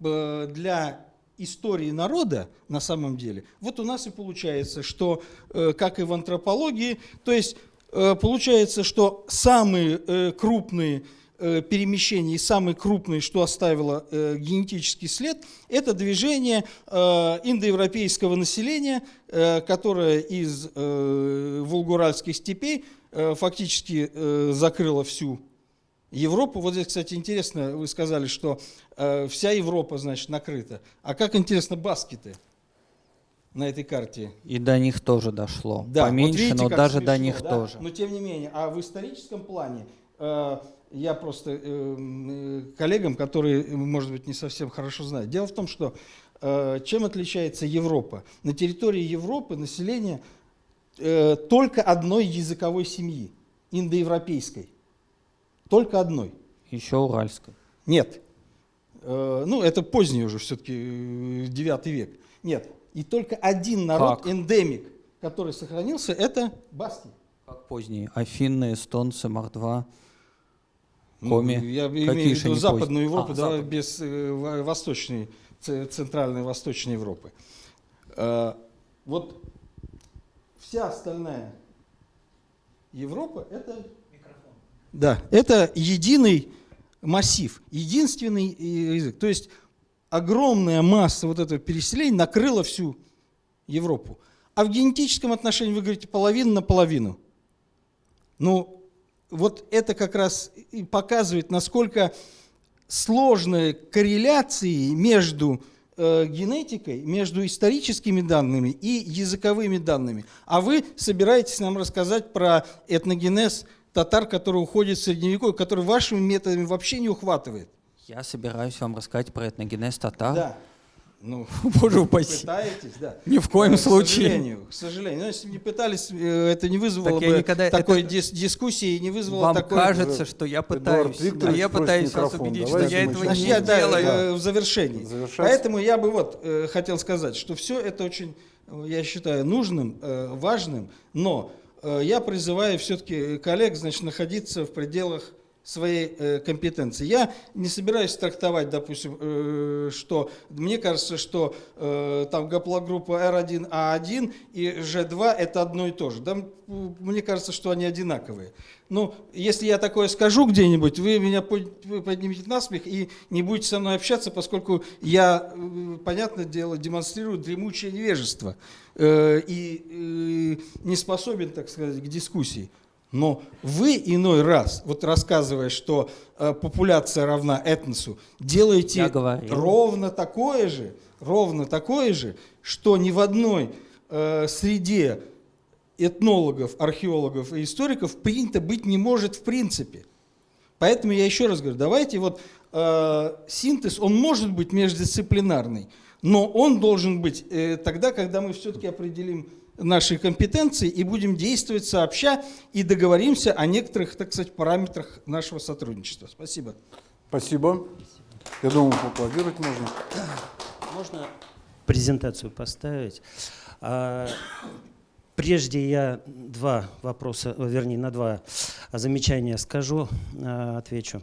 э, для истории народа на самом деле. Вот у нас и получается, что, э, как и в антропологии, то есть э, получается, что самые э, крупные перемещения и самые крупные, что оставило генетический след, это движение индоевропейского населения, которое из волгуральских степей фактически закрыло всю Европу. Вот здесь, кстати, интересно, вы сказали, что э, вся Европа, значит, накрыта. А как интересно баскеты на этой карте? И до них тоже дошло. Да, вот Поменьше, видите, но даже до смешно, них да? тоже. Но тем не менее, а в историческом плане э, я просто э, э, коллегам, которые, может быть, не совсем хорошо знают. Дело в том, что э, чем отличается Европа? На территории Европы население э, только одной языковой семьи, индоевропейской. Только одной. Еще уральской. Нет. Э, ну, это поздний уже все-таки 9 век. Нет. И только один народ, Как? эндемик, который сохранился, это баски. Как поздние? Афинны, эстонцы, мордва. Ну, Коми. Я Какие имею в виду Западную поздние? Европу, А, да, Запад. без э, во- восточной, центральной восточной Европы. Э, вот вся остальная Европа это да, это единый массив, единственный э, язык. То есть огромная масса вот этого переселения накрыла всю Европу. А в генетическом отношении вы говорите половина на половину. Ну, вот это как раз и показывает, насколько сложные корреляции между э, генетикой, между историческими данными и языковыми данными. А вы собираетесь нам рассказать про этногенез татар, который уходит в средневековье, который вашими методами вообще не ухватывает. Я собираюсь вам рассказать про этногенез татар. Да. Ну, Боже вы упаси. пытаетесь, да. Ни в коем Э, случае. К сожалению, к сожалению. Но если бы не пытались, э, это не вызвало Так бы никогда- такой это- дис- дискуссии, не вызвало Вам такой... кажется, что я пытаюсь, а Викторович я пытаюсь вас убедить, что Давайте я этого Значит, не я да, делаю. э, в завершении. Завершать. Поэтому я бы вот э, хотел сказать, что все это очень, э, я считаю, нужным, э, важным, но э, я призываю все-таки коллег, значит, находиться в пределах своей э, компетенции. Я не собираюсь трактовать, допустим, э, что мне кажется, что э, там гаплогруппа R1A1 и G2 это одно и то же. Да, мне кажется, что они одинаковые. Ну, если я такое скажу где-нибудь, вы меня поднимете на смех и не будете со мной общаться, поскольку я, э, понятное дело, демонстрирую дремучее невежество и не способен, так сказать, к дискуссии. Но вы иной раз, вот рассказывая, что э, популяция равна этносу, делаете ровно такое же, ровно такое же, что ни в одной э, среде этнологов, археологов и историков принято быть не может в принципе. Поэтому я еще раз говорю, давайте вот э, синтез, он может быть междисциплинарный, но он должен быть э, тогда, когда мы все-таки определим наши компетенции и будем действовать сообща и договоримся о некоторых, так сказать, параметрах нашего сотрудничества. Спасибо. Спасибо. Я думаю, поаплодировать можно. Можно презентацию поставить? А, Прежде я два вопроса, э, вернее, на два замечания скажу, а, отвечу.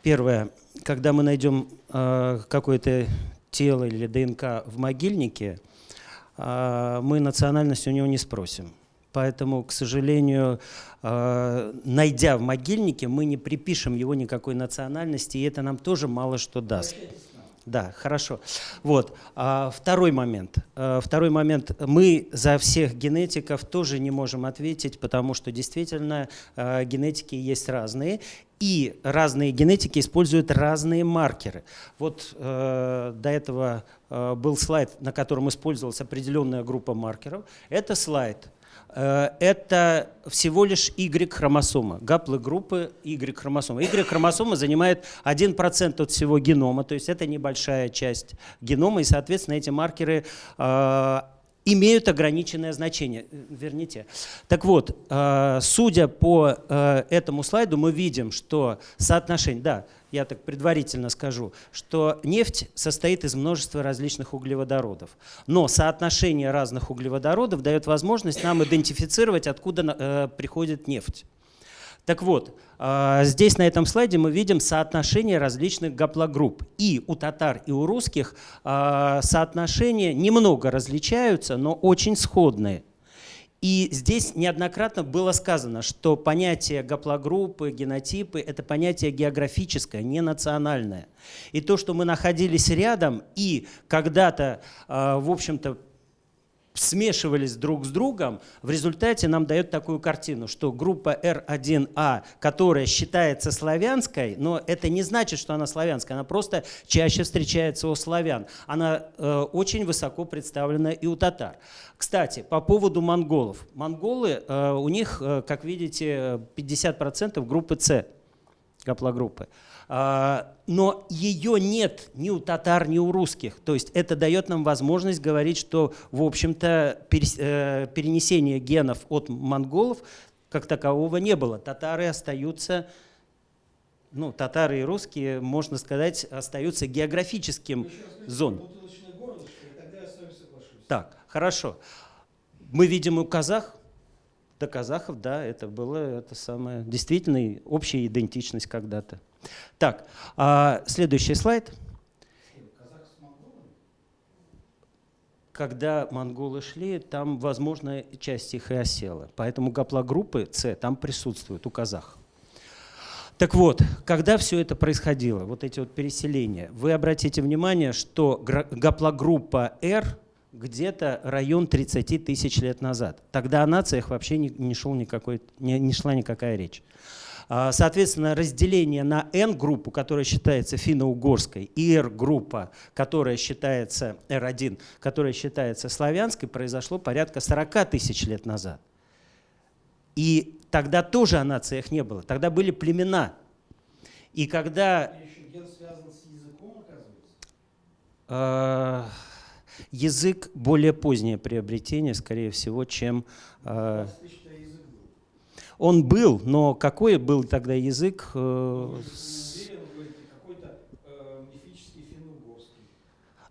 Первое. Когда мы найдем а, какое-то тело или ДНК в могильнике, мы национальность у него не спросим. Поэтому, к сожалению, а, найдя в могильнике, мы не припишем его никакой национальности, и это нам тоже мало что даст. Да, хорошо. Вот. А, второй момент. А, второй момент. Мы за всех генетиков тоже не можем ответить, потому что действительно а, генетики есть разные, и разные генетики используют разные маркеры. Вот э, до этого э, был слайд, на котором использовалась определенная группа маркеров. Это слайд это всего лишь Y-хромосома, гаплогруппы Y-хромосомы. Y-хромосома занимает 1% от всего генома, то есть это небольшая часть генома, и, соответственно, эти маркеры э, имеют ограниченное значение. Э, Верните. Так вот, э, судя по э, этому слайду, мы видим, что соотношение... Да, я так предварительно скажу, что нефть состоит из множества различных углеводородов. Но соотношение разных углеводородов дает возможность нам идентифицировать, откуда э, приходит нефть. Так вот, э, здесь на этом слайде мы видим соотношение различных гаплогрупп. И у татар, и у русских э, соотношения немного различаются, но очень сходные. И здесь неоднократно было сказано, что понятие гаплогруппы, генотипы – это понятие географическое, не национальное. И то, что мы находились рядом и когда-то, э, в общем-то, смешивались друг с другом, в результате нам дает такую картину, что группа R1A, которая считается славянской, но это не значит, что она славянская, она просто чаще встречается у славян. Она э, очень высоко представлена и у татар. Кстати, по поводу монголов. Монголы, э, у них, э, как видите, 50% группы С, гаплогруппы. А, но ее нет ни у татар, ни у русских. То есть это дает нам возможность говорить, что, в общем-то, э, перенесение генов от монголов как такового не было. Татары остаются, ну, татары и русские, можно сказать, остаются географическим зоном. Так, хорошо. Мы видим у казах, до казахов, да, это было это самое, действительно общая идентичность когда-то. Так, а следующий слайд. Когда монголы шли, там, возможно, часть их и осела. Поэтому гаплогруппы С там присутствуют у казах. Так вот, когда все это происходило, вот эти вот переселения, вы обратите внимание, что гаплогруппа R где-то район 30 тысяч лет назад. Тогда о нациях вообще не, не, шел никакой, не, не шла никакая речь. А, соответственно, разделение на N-группу, которая считается финно-угорской, и R-группа, которая считается R1, которая считается славянской, произошло порядка 40 тысяч лет назад. И тогда тоже о нациях не было. Тогда были племена. И когда... А, язык более позднее приобретение, скорее всего, чем... Э, он был, но какой был тогда язык? Э,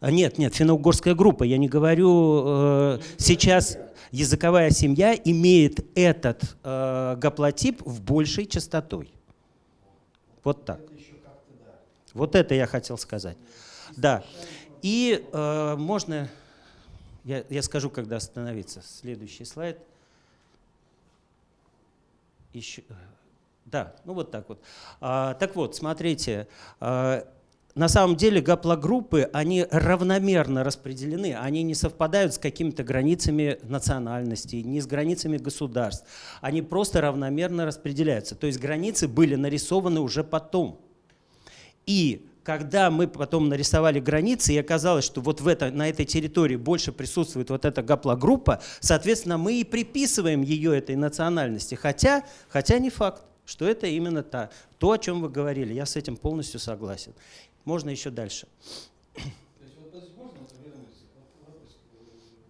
нет, нет, финно-угорская группа. Я не говорю э, сейчас языковая семья имеет этот э, гаплотип в большей частотой. Вот так. Вот это я хотел сказать. Да. И э, можно, я, я скажу, когда остановиться. Следующий слайд еще, э, да, ну вот так вот. А, так вот, смотрите, а, на самом деле гаплогруппы, они равномерно распределены, они не совпадают с какими-то границами национальностей, не с границами государств. Они просто равномерно распределяются. То есть границы были нарисованы уже потом. И когда мы потом нарисовали границы, и оказалось, что вот в это, на этой территории больше присутствует вот эта гаплогруппа, соответственно, мы и приписываем ее этой национальности. Хотя, хотя не факт, что это именно та, то, о чем вы говорили. Я с этим полностью согласен. Можно еще дальше.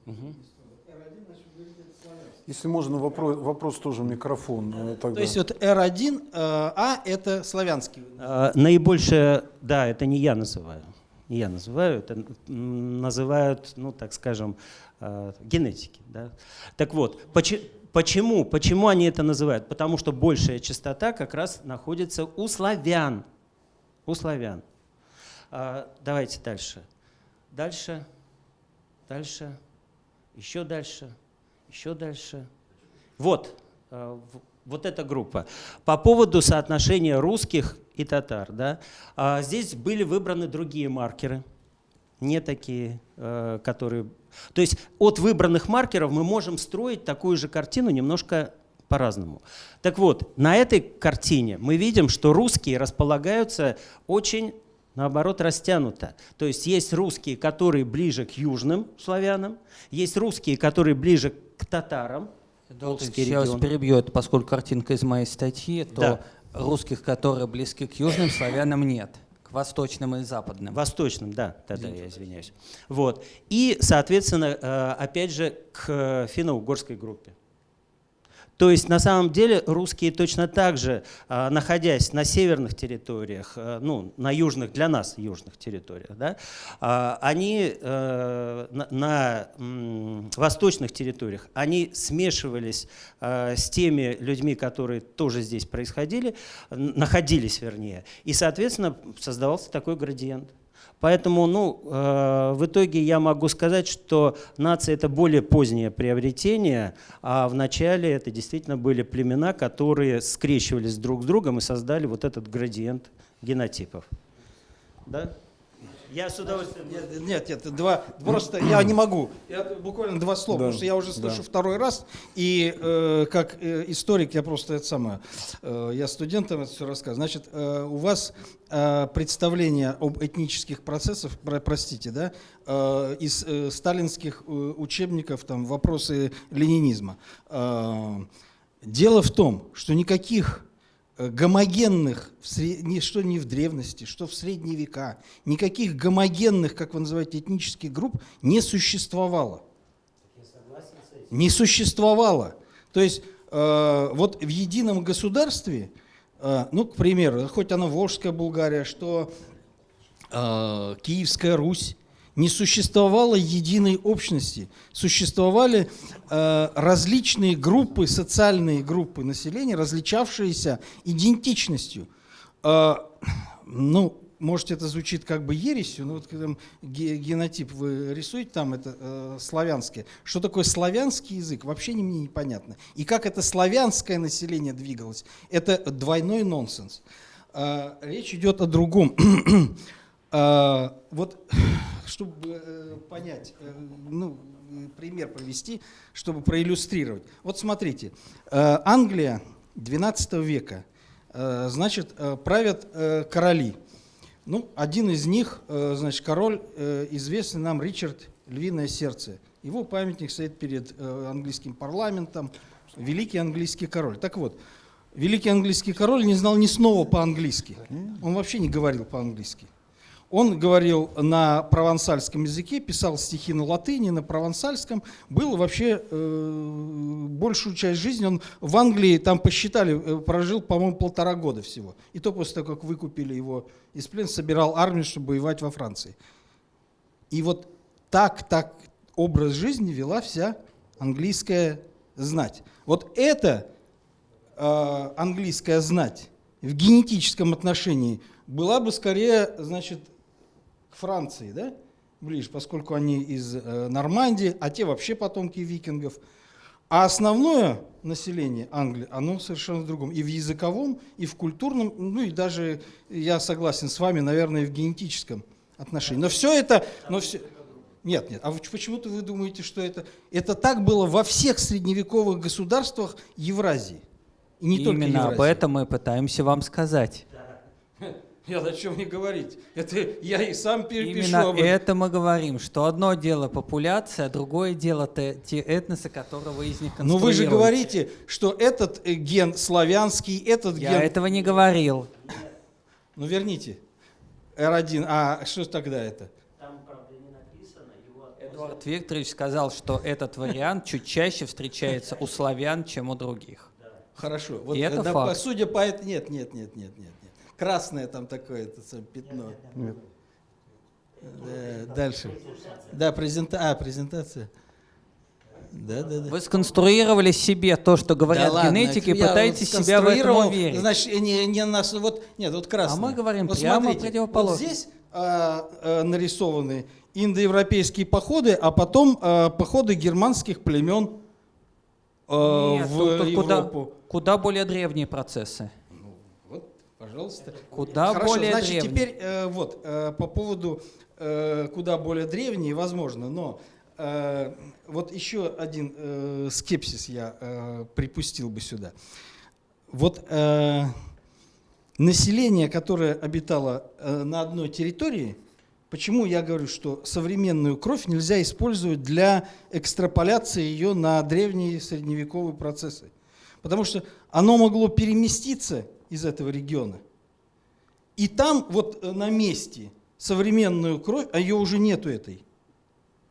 Угу. Если можно, вопрос, вопрос тоже микрофон. Э, тогда. То есть вот R1, А это славянский? А, наибольшее, да, это не я называю. Не я называю, это называют, ну так скажем, э, генетики. Да? Так вот, почему, почему они это называют? Потому что большая частота как раз находится у славян. У славян. А, давайте дальше. Дальше, дальше, еще дальше еще дальше. Вот, э, вот эта группа. По поводу соотношения русских и татар. Да, а здесь были выбраны другие маркеры, не такие, э, которые... То есть от выбранных маркеров мы можем строить такую же картину немножко по-разному. Так вот, на этой картине мы видим, что русские располагаются очень наоборот растянуто. То есть есть русские, которые ближе к южным славянам, есть русские, которые ближе к татарам. Я вас перебью, это поскольку картинка из моей статьи, то да. русских, которые близки к южным славянам, нет. К восточным и западным. Восточным, да, да, да, я извиняюсь. Вот. И, соответственно, э, опять же, к финно-угорской группе. То есть на самом деле русские точно так же, а, находясь на северных территориях, а, ну, на южных, для нас южных территориях, да, а, они э, на, восточных территориях, они смешивались а, с теми людьми, которые тоже здесь происходили, находились вернее, и, соответственно, создавался такой градиент. Поэтому, ну, э, в итоге я могу сказать, что нация это более позднее приобретение, а в начале это действительно были племена, которые скрещивались друг с другом и создали вот этот градиент генотипов. Да? Я с удовольствием. Нет, нет, нет, два, просто я не могу. Я буквально два слова, Да, потому что я уже да. слышу второй раз, и э, как э, историк я просто это самое, э, я студентам это все рассказываю. Значит, э, у вас э, представление об этнических процессах, про- простите, да, э, из э, сталинских э, учебников, там, вопросы ленинизма. Э, дело в том, что никаких гомогенных, в сре- ни, что ни в древности, что в средние века, никаких гомогенных, как вы называете, этнических групп не существовало. Не существовало. То есть э, вот в едином государстве, э, ну, к примеру, хоть она Волжская Булгария, что э, Киевская Русь, не существовало единой общности. Существовали э, различные группы, социальные группы населения, различавшиеся идентичностью. Э, ну, может, это звучит как бы ересью, но вот ге- генотип вы рисуете, там это э, славянское. Что такое славянский язык, вообще не, мне непонятно. И как это славянское население двигалось, это двойной нонсенс. А, речь идет о другом. А, вот, чтобы э, понять, э, ну, э, пример привести, чтобы проиллюстрировать. Вот смотрите, Англия 12 века, значит, правят короли. Ну, один из них, значит, король, известный нам Ричард Львиное Сердце. Его памятник стоит перед английским парламентом. Великий английский король. Так вот, великий английский король не знал ни слова по-английски. Он вообще не говорил по-английски. Он говорил на провансальском языке, писал стихи на латыни, на провансальском. Был вообще э, большую часть жизни он в Англии, там посчитали, э, прожил, по-моему, полтора года всего. И то после того, как выкупили его из плена, собирал армию, чтобы воевать во Франции. И вот так, так образ жизни вела вся английская знать. Вот это э, английская знать в генетическом отношении была бы скорее, значит, к Франции, да, ближе, поскольку они из э, Нормандии, а те вообще потомки викингов. А основное население Англии, оно совершенно в другом. И в языковом, и в культурном, ну и даже, я согласен с вами, наверное, и в генетическом отношении. Но все это... Но все, нет, нет. А почему-то вы думаете, что это... Это так было во всех средневековых государствах Евразии. И не только Именно об Евразии. этом мы пытаемся вам сказать. Я о чем мне говорить? Это я и сам пи- пишу Именно об этом. это мы говорим, что одно дело популяция, а другое дело те, те этносы, которые вы из них Но Ну, вы же говорите, что этот ген славянский, этот Я ген... этого не говорил. Ну верните. R1. А что тогда это? Эдуард Викторович сказал, что этот вариант чуть чаще встречается у славян, чем у других. Хорошо. Вот, И это да, факт. Судя по этому... Нет, нет, нет, нет, нет. Красное там такое это самое пятно. Нет. Да, дальше. Да, презента... а, презентация. Да, да, да. Вы сконструировали себе то, что говорят Да ладно, генетики, и я пытаетесь себя в этом уверить. Значит, не, не нас, вот, нет, вот красное. А мы говорим вот прямо смотрите, противоположно. Вот здесь а, а, нарисованы индоевропейские походы, а потом а, походы германских племен а, Нет, в тут- тут куда, Европу. куда более древние процессы. Пожалуйста. Куда Хорошо, более значит, древние. теперь э, вот э, по поводу э, куда более древние, возможно, но э, вот еще один э, скепсис я э, припустил бы сюда. Вот э, население, которое обитало э, на одной территории, почему я говорю, что современную кровь нельзя использовать для экстраполяции ее на древние средневековые процессы? Потому что оно могло переместиться из этого региона. И там вот э, на месте современную кровь, а ее уже нету этой,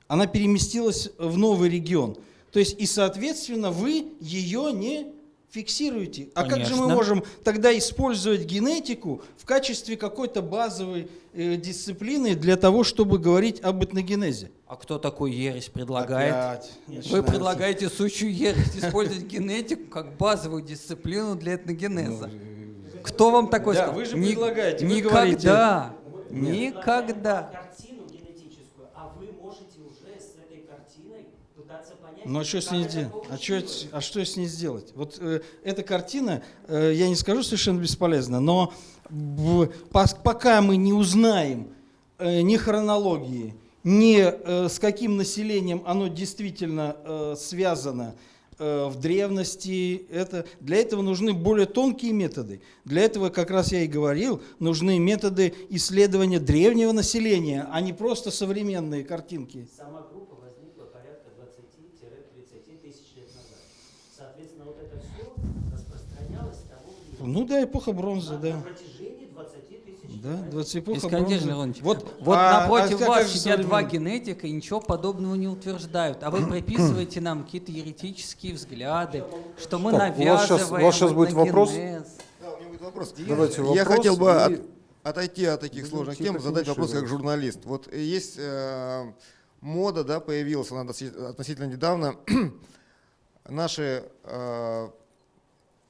она переместилась в новый регион. То есть и, соответственно, вы ее не фиксируете. А как же мы Конечно. можем тогда использовать генетику в качестве какой-то базовой э, дисциплины для того, чтобы говорить об этногенезе? А кто такой ересь предлагает? Опять Вы начинается. предлагаете сущую ересь использовать генетику как базовую дисциплину для этногенеза. Кто вам такой Да, сказал? вы же Ни- предлагаете, вы Никогда. Никогда. Картину генетическую, а вы можете уже с этой картиной пытаться понять... Ну а что с ней делать? А что, а что с ней сделать? Вот э, эта картина, э, я не скажу совершенно бесполезна, но в- пока мы не узнаем э, ни хронологии, ни э, с каким населением оно действительно э, связано в древности, это, для этого нужны более тонкие методы. Для этого, как раз я и говорил, нужны методы исследования древнего населения, а не просто современные картинки. Сама группа возникла порядка 20-30 тысяч лет назад. Соответственно, вот это все распространялось с того времени Ну да, эпоха бронзы, на да. протяжении 20 тысяч Да, 20 эпоха Искандер. Леонидович, Вот, вот а- напротив а вас сидят два генетика и ничего подобного не утверждают. А вы приписываете нам какие-то еретические взгляды, что мы Так, у вас навязываем у вас щас будет вопрос? Да, у меня будет вопрос. Давайте Я вопрос хотел бы и- от- отойти от таких Будем сложных тем, задать вопрос как журналист. Вот э, есть э, мода, да, появилась она относи- относительно недавно. Наши э,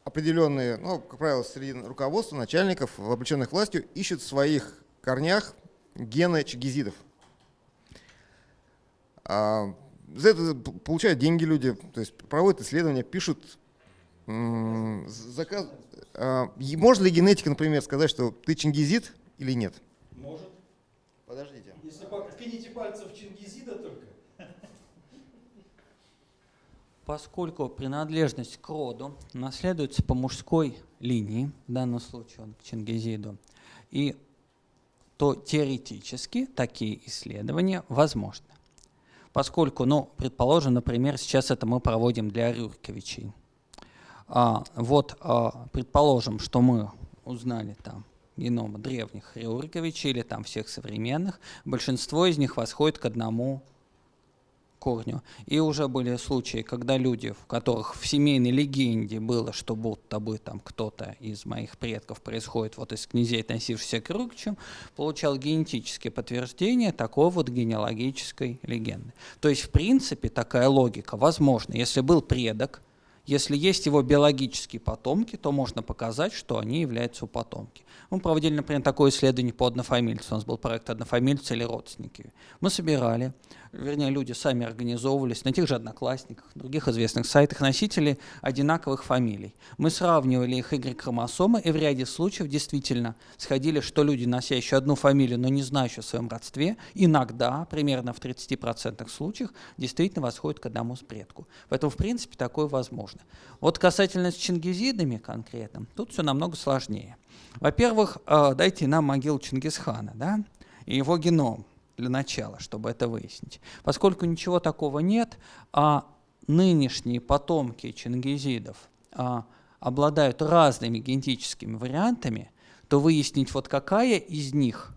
определенные, ну, как правило, среди руководства, начальников, облеченных властью, ищут в своих корнях гены чигизидов. А, за это получают деньги люди, то есть проводят исследования, пишут заказ. А, Может ли генетика, например, сказать, что ты чингизид или нет? Может. Подождите. Если ткните пальцев Чингизида только. Поскольку принадлежность к роду наследуется по мужской линии, в данном случае он к Чингизиду, и то теоретически такие исследования возможны. Поскольку, ну, предположим, например, сейчас это мы проводим для Рюриковичей. А, вот, а, предположим, что мы узнали там геномы древних Рюриковичей или там всех современных, большинство из них восходит к одному корню. И уже были случаи, когда люди, в которых в семейной легенде было, что будто бы там кто-то из моих предков происходит вот из князей, относившихся к Рюрикичам, получал генетические подтверждения такой вот генеалогической легенды. То есть, в принципе, такая логика возможна. Если был предок, если есть его биологические потомки, то можно показать, что они являются потомки. Мы проводили, например, такое исследование по однофамильцу. У нас был проект «Однофамильцы или родственники». Мы собирали, вернее, люди сами организовывались на тех же «Одноклассниках», других известных сайтах, носители одинаковых фамилий. Мы сравнивали их Y-хромосомы, и в ряде случаев действительно сходили, что люди, носящие одну фамилию, но не знающие о своем родстве, иногда, примерно в 30% случаев, действительно восходят к одному предку. Поэтому, в принципе, такое возможно. Вот касательно с чингизидами конкретно, тут все намного сложнее. Во-первых, э, дайте нам могилу Чингисхана, да, и его геном для начала, чтобы это выяснить. Поскольку ничего такого нет, а нынешние потомки чингизидов а, обладают разными генетическими вариантами, то выяснить, вот какая из них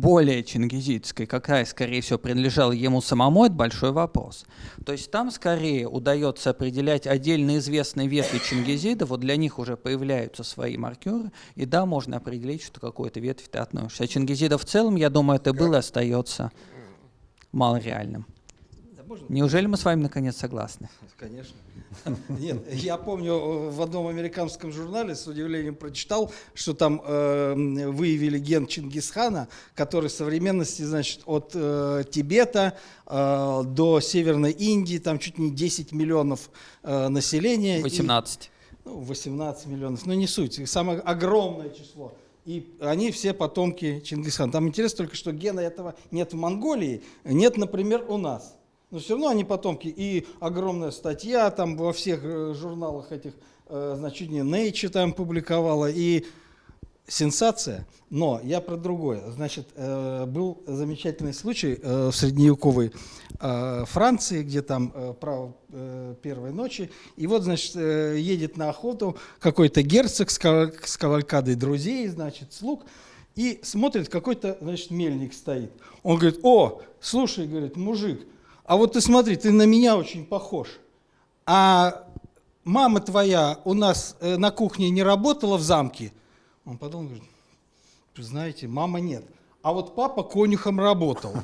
более чингизидской, какая, скорее всего, принадлежала ему самому, это большой вопрос. То есть там скорее удается определять отдельно известные ветви чингизида, вот для них уже появляются свои маркеры, и да, можно определить, что какой-то ветвь ты относишься. А чингизида в целом, я думаю, это было и остается малореальным. Можно? Неужели мы с вами наконец согласны? Конечно. Нет, я помню, в одном американском журнале с удивлением прочитал, что там э, выявили ген Чингисхана, который в современности, значит, от э, Тибета э, до Северной Индии, там чуть не 10 миллионов э, населения. И- 18. ну, 18 миллионов, но не суть, самое огромное число. И они все потомки Чингисхана. Там интересно только, что гена этого нет в Монголии, нет, например, у нас. Но все равно они потомки. И огромная статья там во всех э, журналах этих, э, значит, не Nature там публиковала. И сенсация. Но я про другое. Значит, э, был замечательный случай в средневековой Франции, где там право первой ночи. И вот, значит, едет на охоту какой-то герцог с кавалькадой друзей, значит, слуг, и смотрит, какой-то, значит, мельник стоит. Он говорит, о, слушай, говорит, мужик, а вот ты смотри, ты на меня очень похож. А мама твоя у нас э, на кухне не работала в замке? Он подумал, говорит, «Вы знаете, мама нет. А вот папа конюхом работал.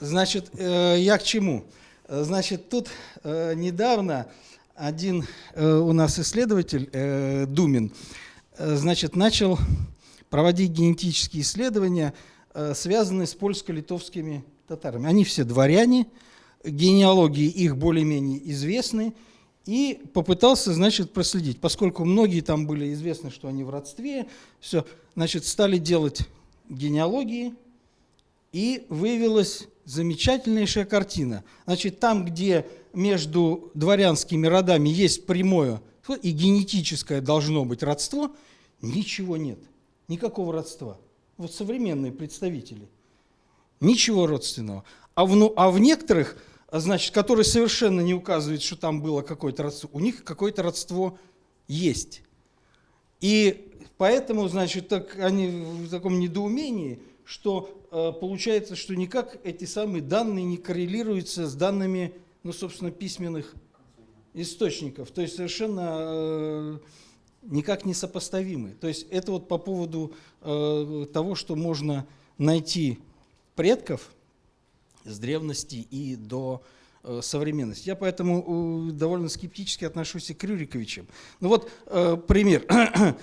Значит, э, я к чему? Значит, тут э, недавно один у нас исследователь, Думин, значит, начал проводить генетические исследования, связанные с польско-литовскими татарами. Они все дворяне, генеалогии их более-менее известны, и попытался, значит, проследить. Поскольку многие там были известны, что они в родстве, все, значит, стали делать генеалогии, и выявилась замечательнейшая картина. Значит, там, где между дворянскими родами есть прямое и генетическое должно быть родство, ничего нет. Никакого родства. Вот современные представители. Ничего родственного. А в, ну, а в некоторых, значит, которые совершенно не указывают, что там было какое-то родство, у них какое-то родство есть. И поэтому, значит, так они в таком недоумении, что э, получается, что никак эти самые данные не коррелируются с данными, ну, собственно, письменных источников. То есть совершенно э, никак не сопоставимы. То есть это вот по поводу э, того, что можно найти предков с древности и до э, современности. Я поэтому э, довольно скептически отношусь и к Рюриковичам. Ну вот э, пример.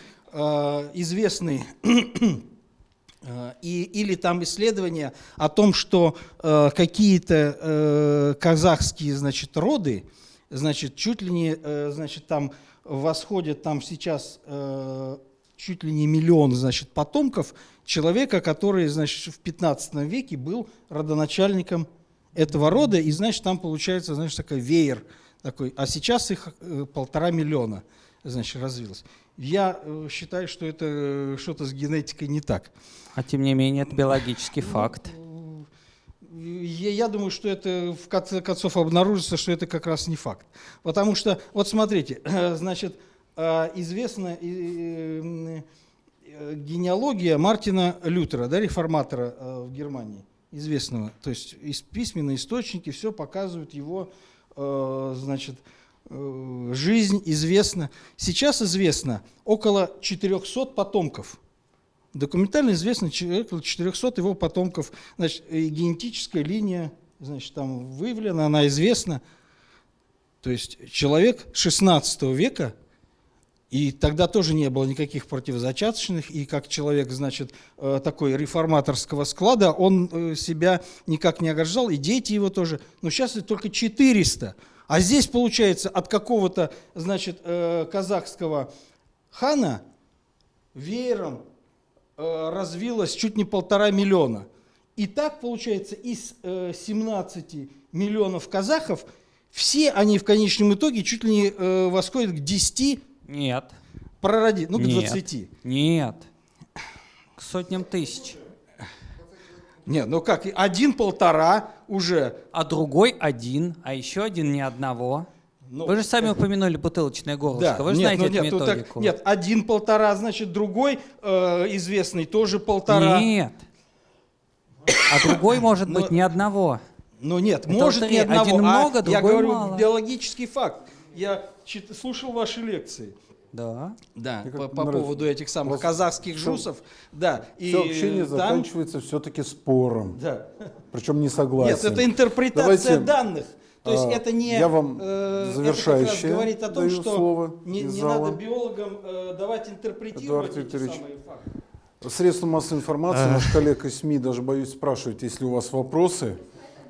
Известный и, или там исследования о том, что какие-то казахские значит, роды, значит, чуть ли не, значит, там восходят там сейчас чуть ли не миллион, значит, потомков человека, который, значит, в 15 веке был родоначальником этого рода, и, значит, там получается, значит, такой веер такой, а сейчас их э, полтора миллиона, значит, развилось. Я э, считаю, что это э, что-то с генетикой не так. А тем не менее, это биологический факт. Я, я думаю, что это в конце концов обнаружится, что это как раз не факт. Потому что, вот смотрите, значит, известна э, э, генеалогия Мартина Лютера, да, реформатора э, в Германии, известного. То есть из письменные источники все показывают его, э, значит, э, жизнь известна. Сейчас известно около 400 потомков. Документально известно около 400 его потомков. Значит, генетическая линия значит, там выявлена, она известна. То есть человек 16 века, и тогда тоже не было никаких противозачаточных, и как человек, значит, э, такой реформаторского склада, он э, себя никак не ограждал, и дети его тоже. Но сейчас это только 400. А здесь, получается, от какого-то, значит, э, казахского хана веером развилось чуть не полтора миллиона. И так, получается, из э, 17 миллионов казахов, все они в конечном итоге чуть ли не восходят к 10 Нет, пророди, ну, к Нет. 20. нет. К сотням тысяч. Нет, ну как, и один-полтора уже. А другой один, а еще один ни одного. Ну, Вы же сами упомянули бутылочное горлышко. Да, Вы же нет, знаете ну, эту нет, ну, так- методику. нет, один-полтора, значит, другой э, известный тоже полтора. Нет. А другой может Но- быть ни одного. Ну нет, Это может ни одного. Один а много, я другой говорю мало. биологический факт. Я чит- слушал ваши лекции. Да. Да, по, по поводу этих самых вас казахских жусов. Да, и Все общение там- заканчивается все-таки спором, Да. причем не согласием. Нет, это интерпретация Давайте, данных. То есть а, это не... я вам э, это завершающее раз говорит о том, что слово не, не зала. надо биологам э, давать интерпретировать Эдуард эти Викторович. самые факты. Средства массовой информации, А. наш коллег из СМИ, даже боюсь спрашивать, если у вас вопросы.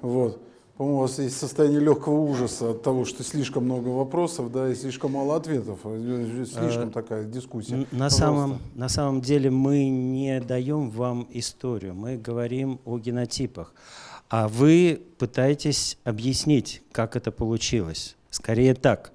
Вот. По-моему, у вас есть состояние легкого ужаса от того, что слишком много вопросов, да, и слишком мало ответов. Э, Слишком такая дискуссия. На Пожалуйста. самом, на самом деле мы не даем вам историю, мы говорим о генотипах. А вы пытаетесь объяснить, как это получилось. Скорее так.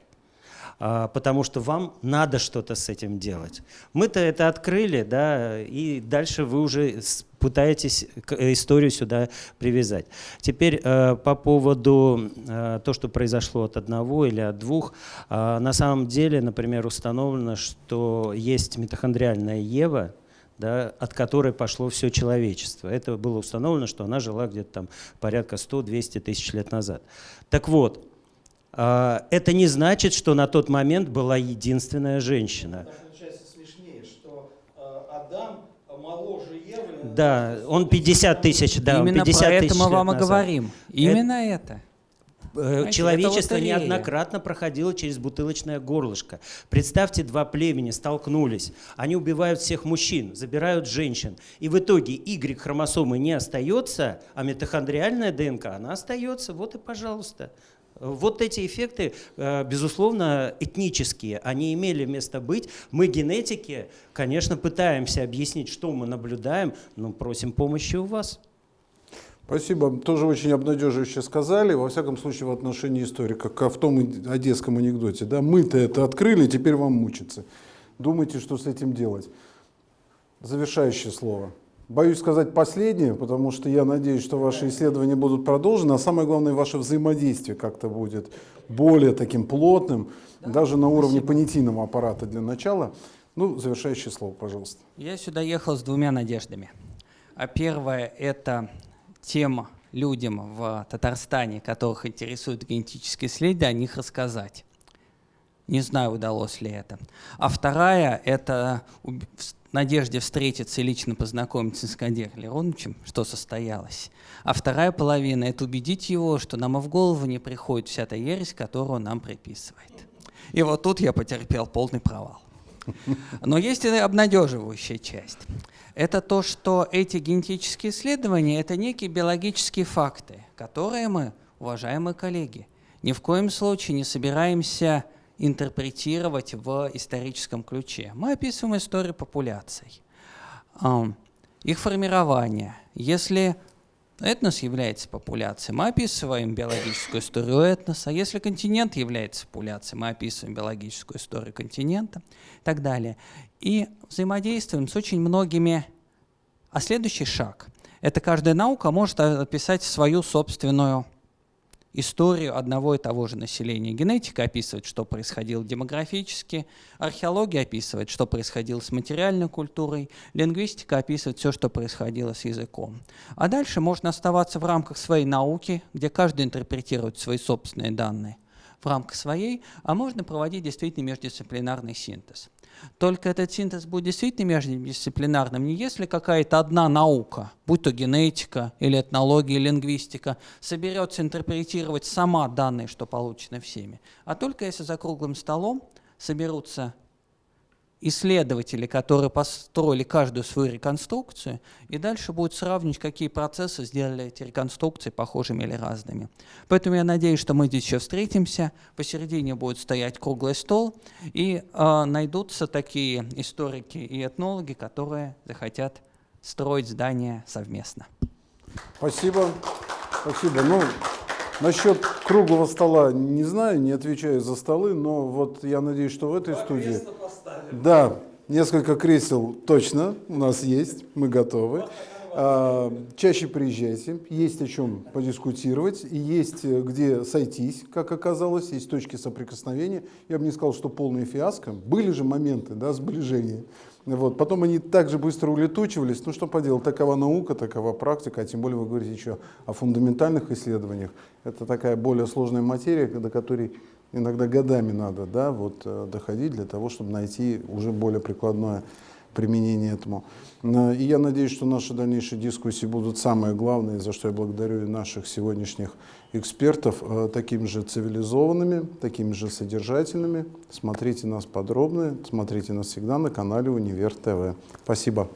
А, потому что вам надо что-то с этим делать. Мы-то это открыли, да, и дальше вы уже пытаетесь э, историю сюда привязать. Теперь э, по поводу э, то, что произошло от одного или от двух. А, на самом деле, например, установлено, что есть митохондриальная Ева, да, от которой пошло все человечество. Это было установлено, что она жила где-то там порядка 100-200 тысяч лет назад. Так вот, это не значит, что на тот момент была единственная женщина. Получается смешнее, что Адам моложе Евы. Да, он 50 тысяч, да, Именно 50 про тысяч это мы лет вам и назад. говорим. Именно это. Э, Знаете, Человечество это неоднократно проходило через бутылочное горлышко. Представьте, два племени столкнулись. Они убивают всех мужчин, забирают женщин. И в итоге Y-хромосомы не остается, а митохондриальная ДНК, она остается. Вот и пожалуйста. Вот эти эффекты, э, безусловно, этнические, они имели место быть. Мы, генетики, конечно, пытаемся объяснить, что мы наблюдаем, но просим помощи у вас. Спасибо. Тоже очень обнадеживающе сказали. Во всяком случае, в отношении истории, как в том одесском анекдоте. Да? Мы-то это открыли, теперь вам мучиться. Думайте, что с этим делать. Завершающее слово. Боюсь сказать последнее, потому что я надеюсь, что ваши исследования будут продолжены, а самое главное, ваше взаимодействие как-то будет более таким плотным, даже на уровне понятийного аппарата для начала. Ну, завершающее слово, пожалуйста. Я сюда ехал с двумя надеждами. А первое – это тем людям в Татарстане, которых интересуют генетические исследования, о них рассказать. Не знаю, удалось ли это. А вторая – это надежде встретиться и лично познакомиться с Кадиром Лероновичем, что состоялось. А вторая половина – это убедить его, что нам и в голову не приходит вся та ересь, которую он нам приписывает. И вот тут я потерпел полный провал. Но есть и обнадеживающая часть. Это то, что эти генетические исследования – это некие биологические факты, которые мы, уважаемые коллеги, ни в коем случае не собираемся интерпретировать в историческом ключе. Мы описываем историю популяций, их формирование. Если этнос является популяцией, мы описываем биологическую историю этноса. Если континент является популяцией, мы описываем биологическую историю континента и так далее. И взаимодействуем с очень многими. А следующий шаг – это каждая наука может описать свою собственную историю одного и того же населения. Генетика описывает, что происходило демографически, археология описывает, что происходило с материальной культурой, лингвистика описывает все, что происходило с языком. А дальше можно оставаться в рамках своей науки, где каждый интерпретирует свои собственные данные в рамках своей, а можно проводить действительно междисциплинарный синтез. Только этот синтез будет действительно междисциплинарным не если какая-то одна наука, будь то генетика или этнология, или лингвистика, соберется интерпретировать сама данные, что получены всеми, а только если за круглым столом соберутся исследователи, которые построили каждую свою реконструкцию, и дальше будут сравнивать, какие процессы сделали эти реконструкции похожими или разными. Поэтому я надеюсь, что мы здесь еще встретимся, посередине будет стоять круглый стол, и э, найдутся такие историки и этнологи, которые захотят строить здания совместно. Спасибо. Спасибо. Ну, насчет круглого стола не знаю, не отвечаю за столы, но вот я надеюсь, что в этой студии... Да, несколько кресел точно у нас есть, мы готовы. А, Чаще приезжайте, есть о чем подискутировать, и есть э, где сойтись, как оказалось, есть точки соприкосновения. Я бы не сказал, что полное фиаско. Были же моменты да, сближения. Вот. Потом они также быстро улетучивались. Ну что поделать, такова наука, такова практика, а тем более вы говорите еще о фундаментальных исследованиях. Это такая более сложная материя, до которой иногда годами надо да, вот, э, доходить для того, чтобы найти уже более прикладное применение этому. На- И я надеюсь, что наши дальнейшие дискуссии будут самые главные, за что я благодарю и наших сегодняшних экспертов, э, такими же цивилизованными, такими же содержательными. Смотрите нас подробно, смотрите нас всегда на канале Универ ТВ. Спасибо.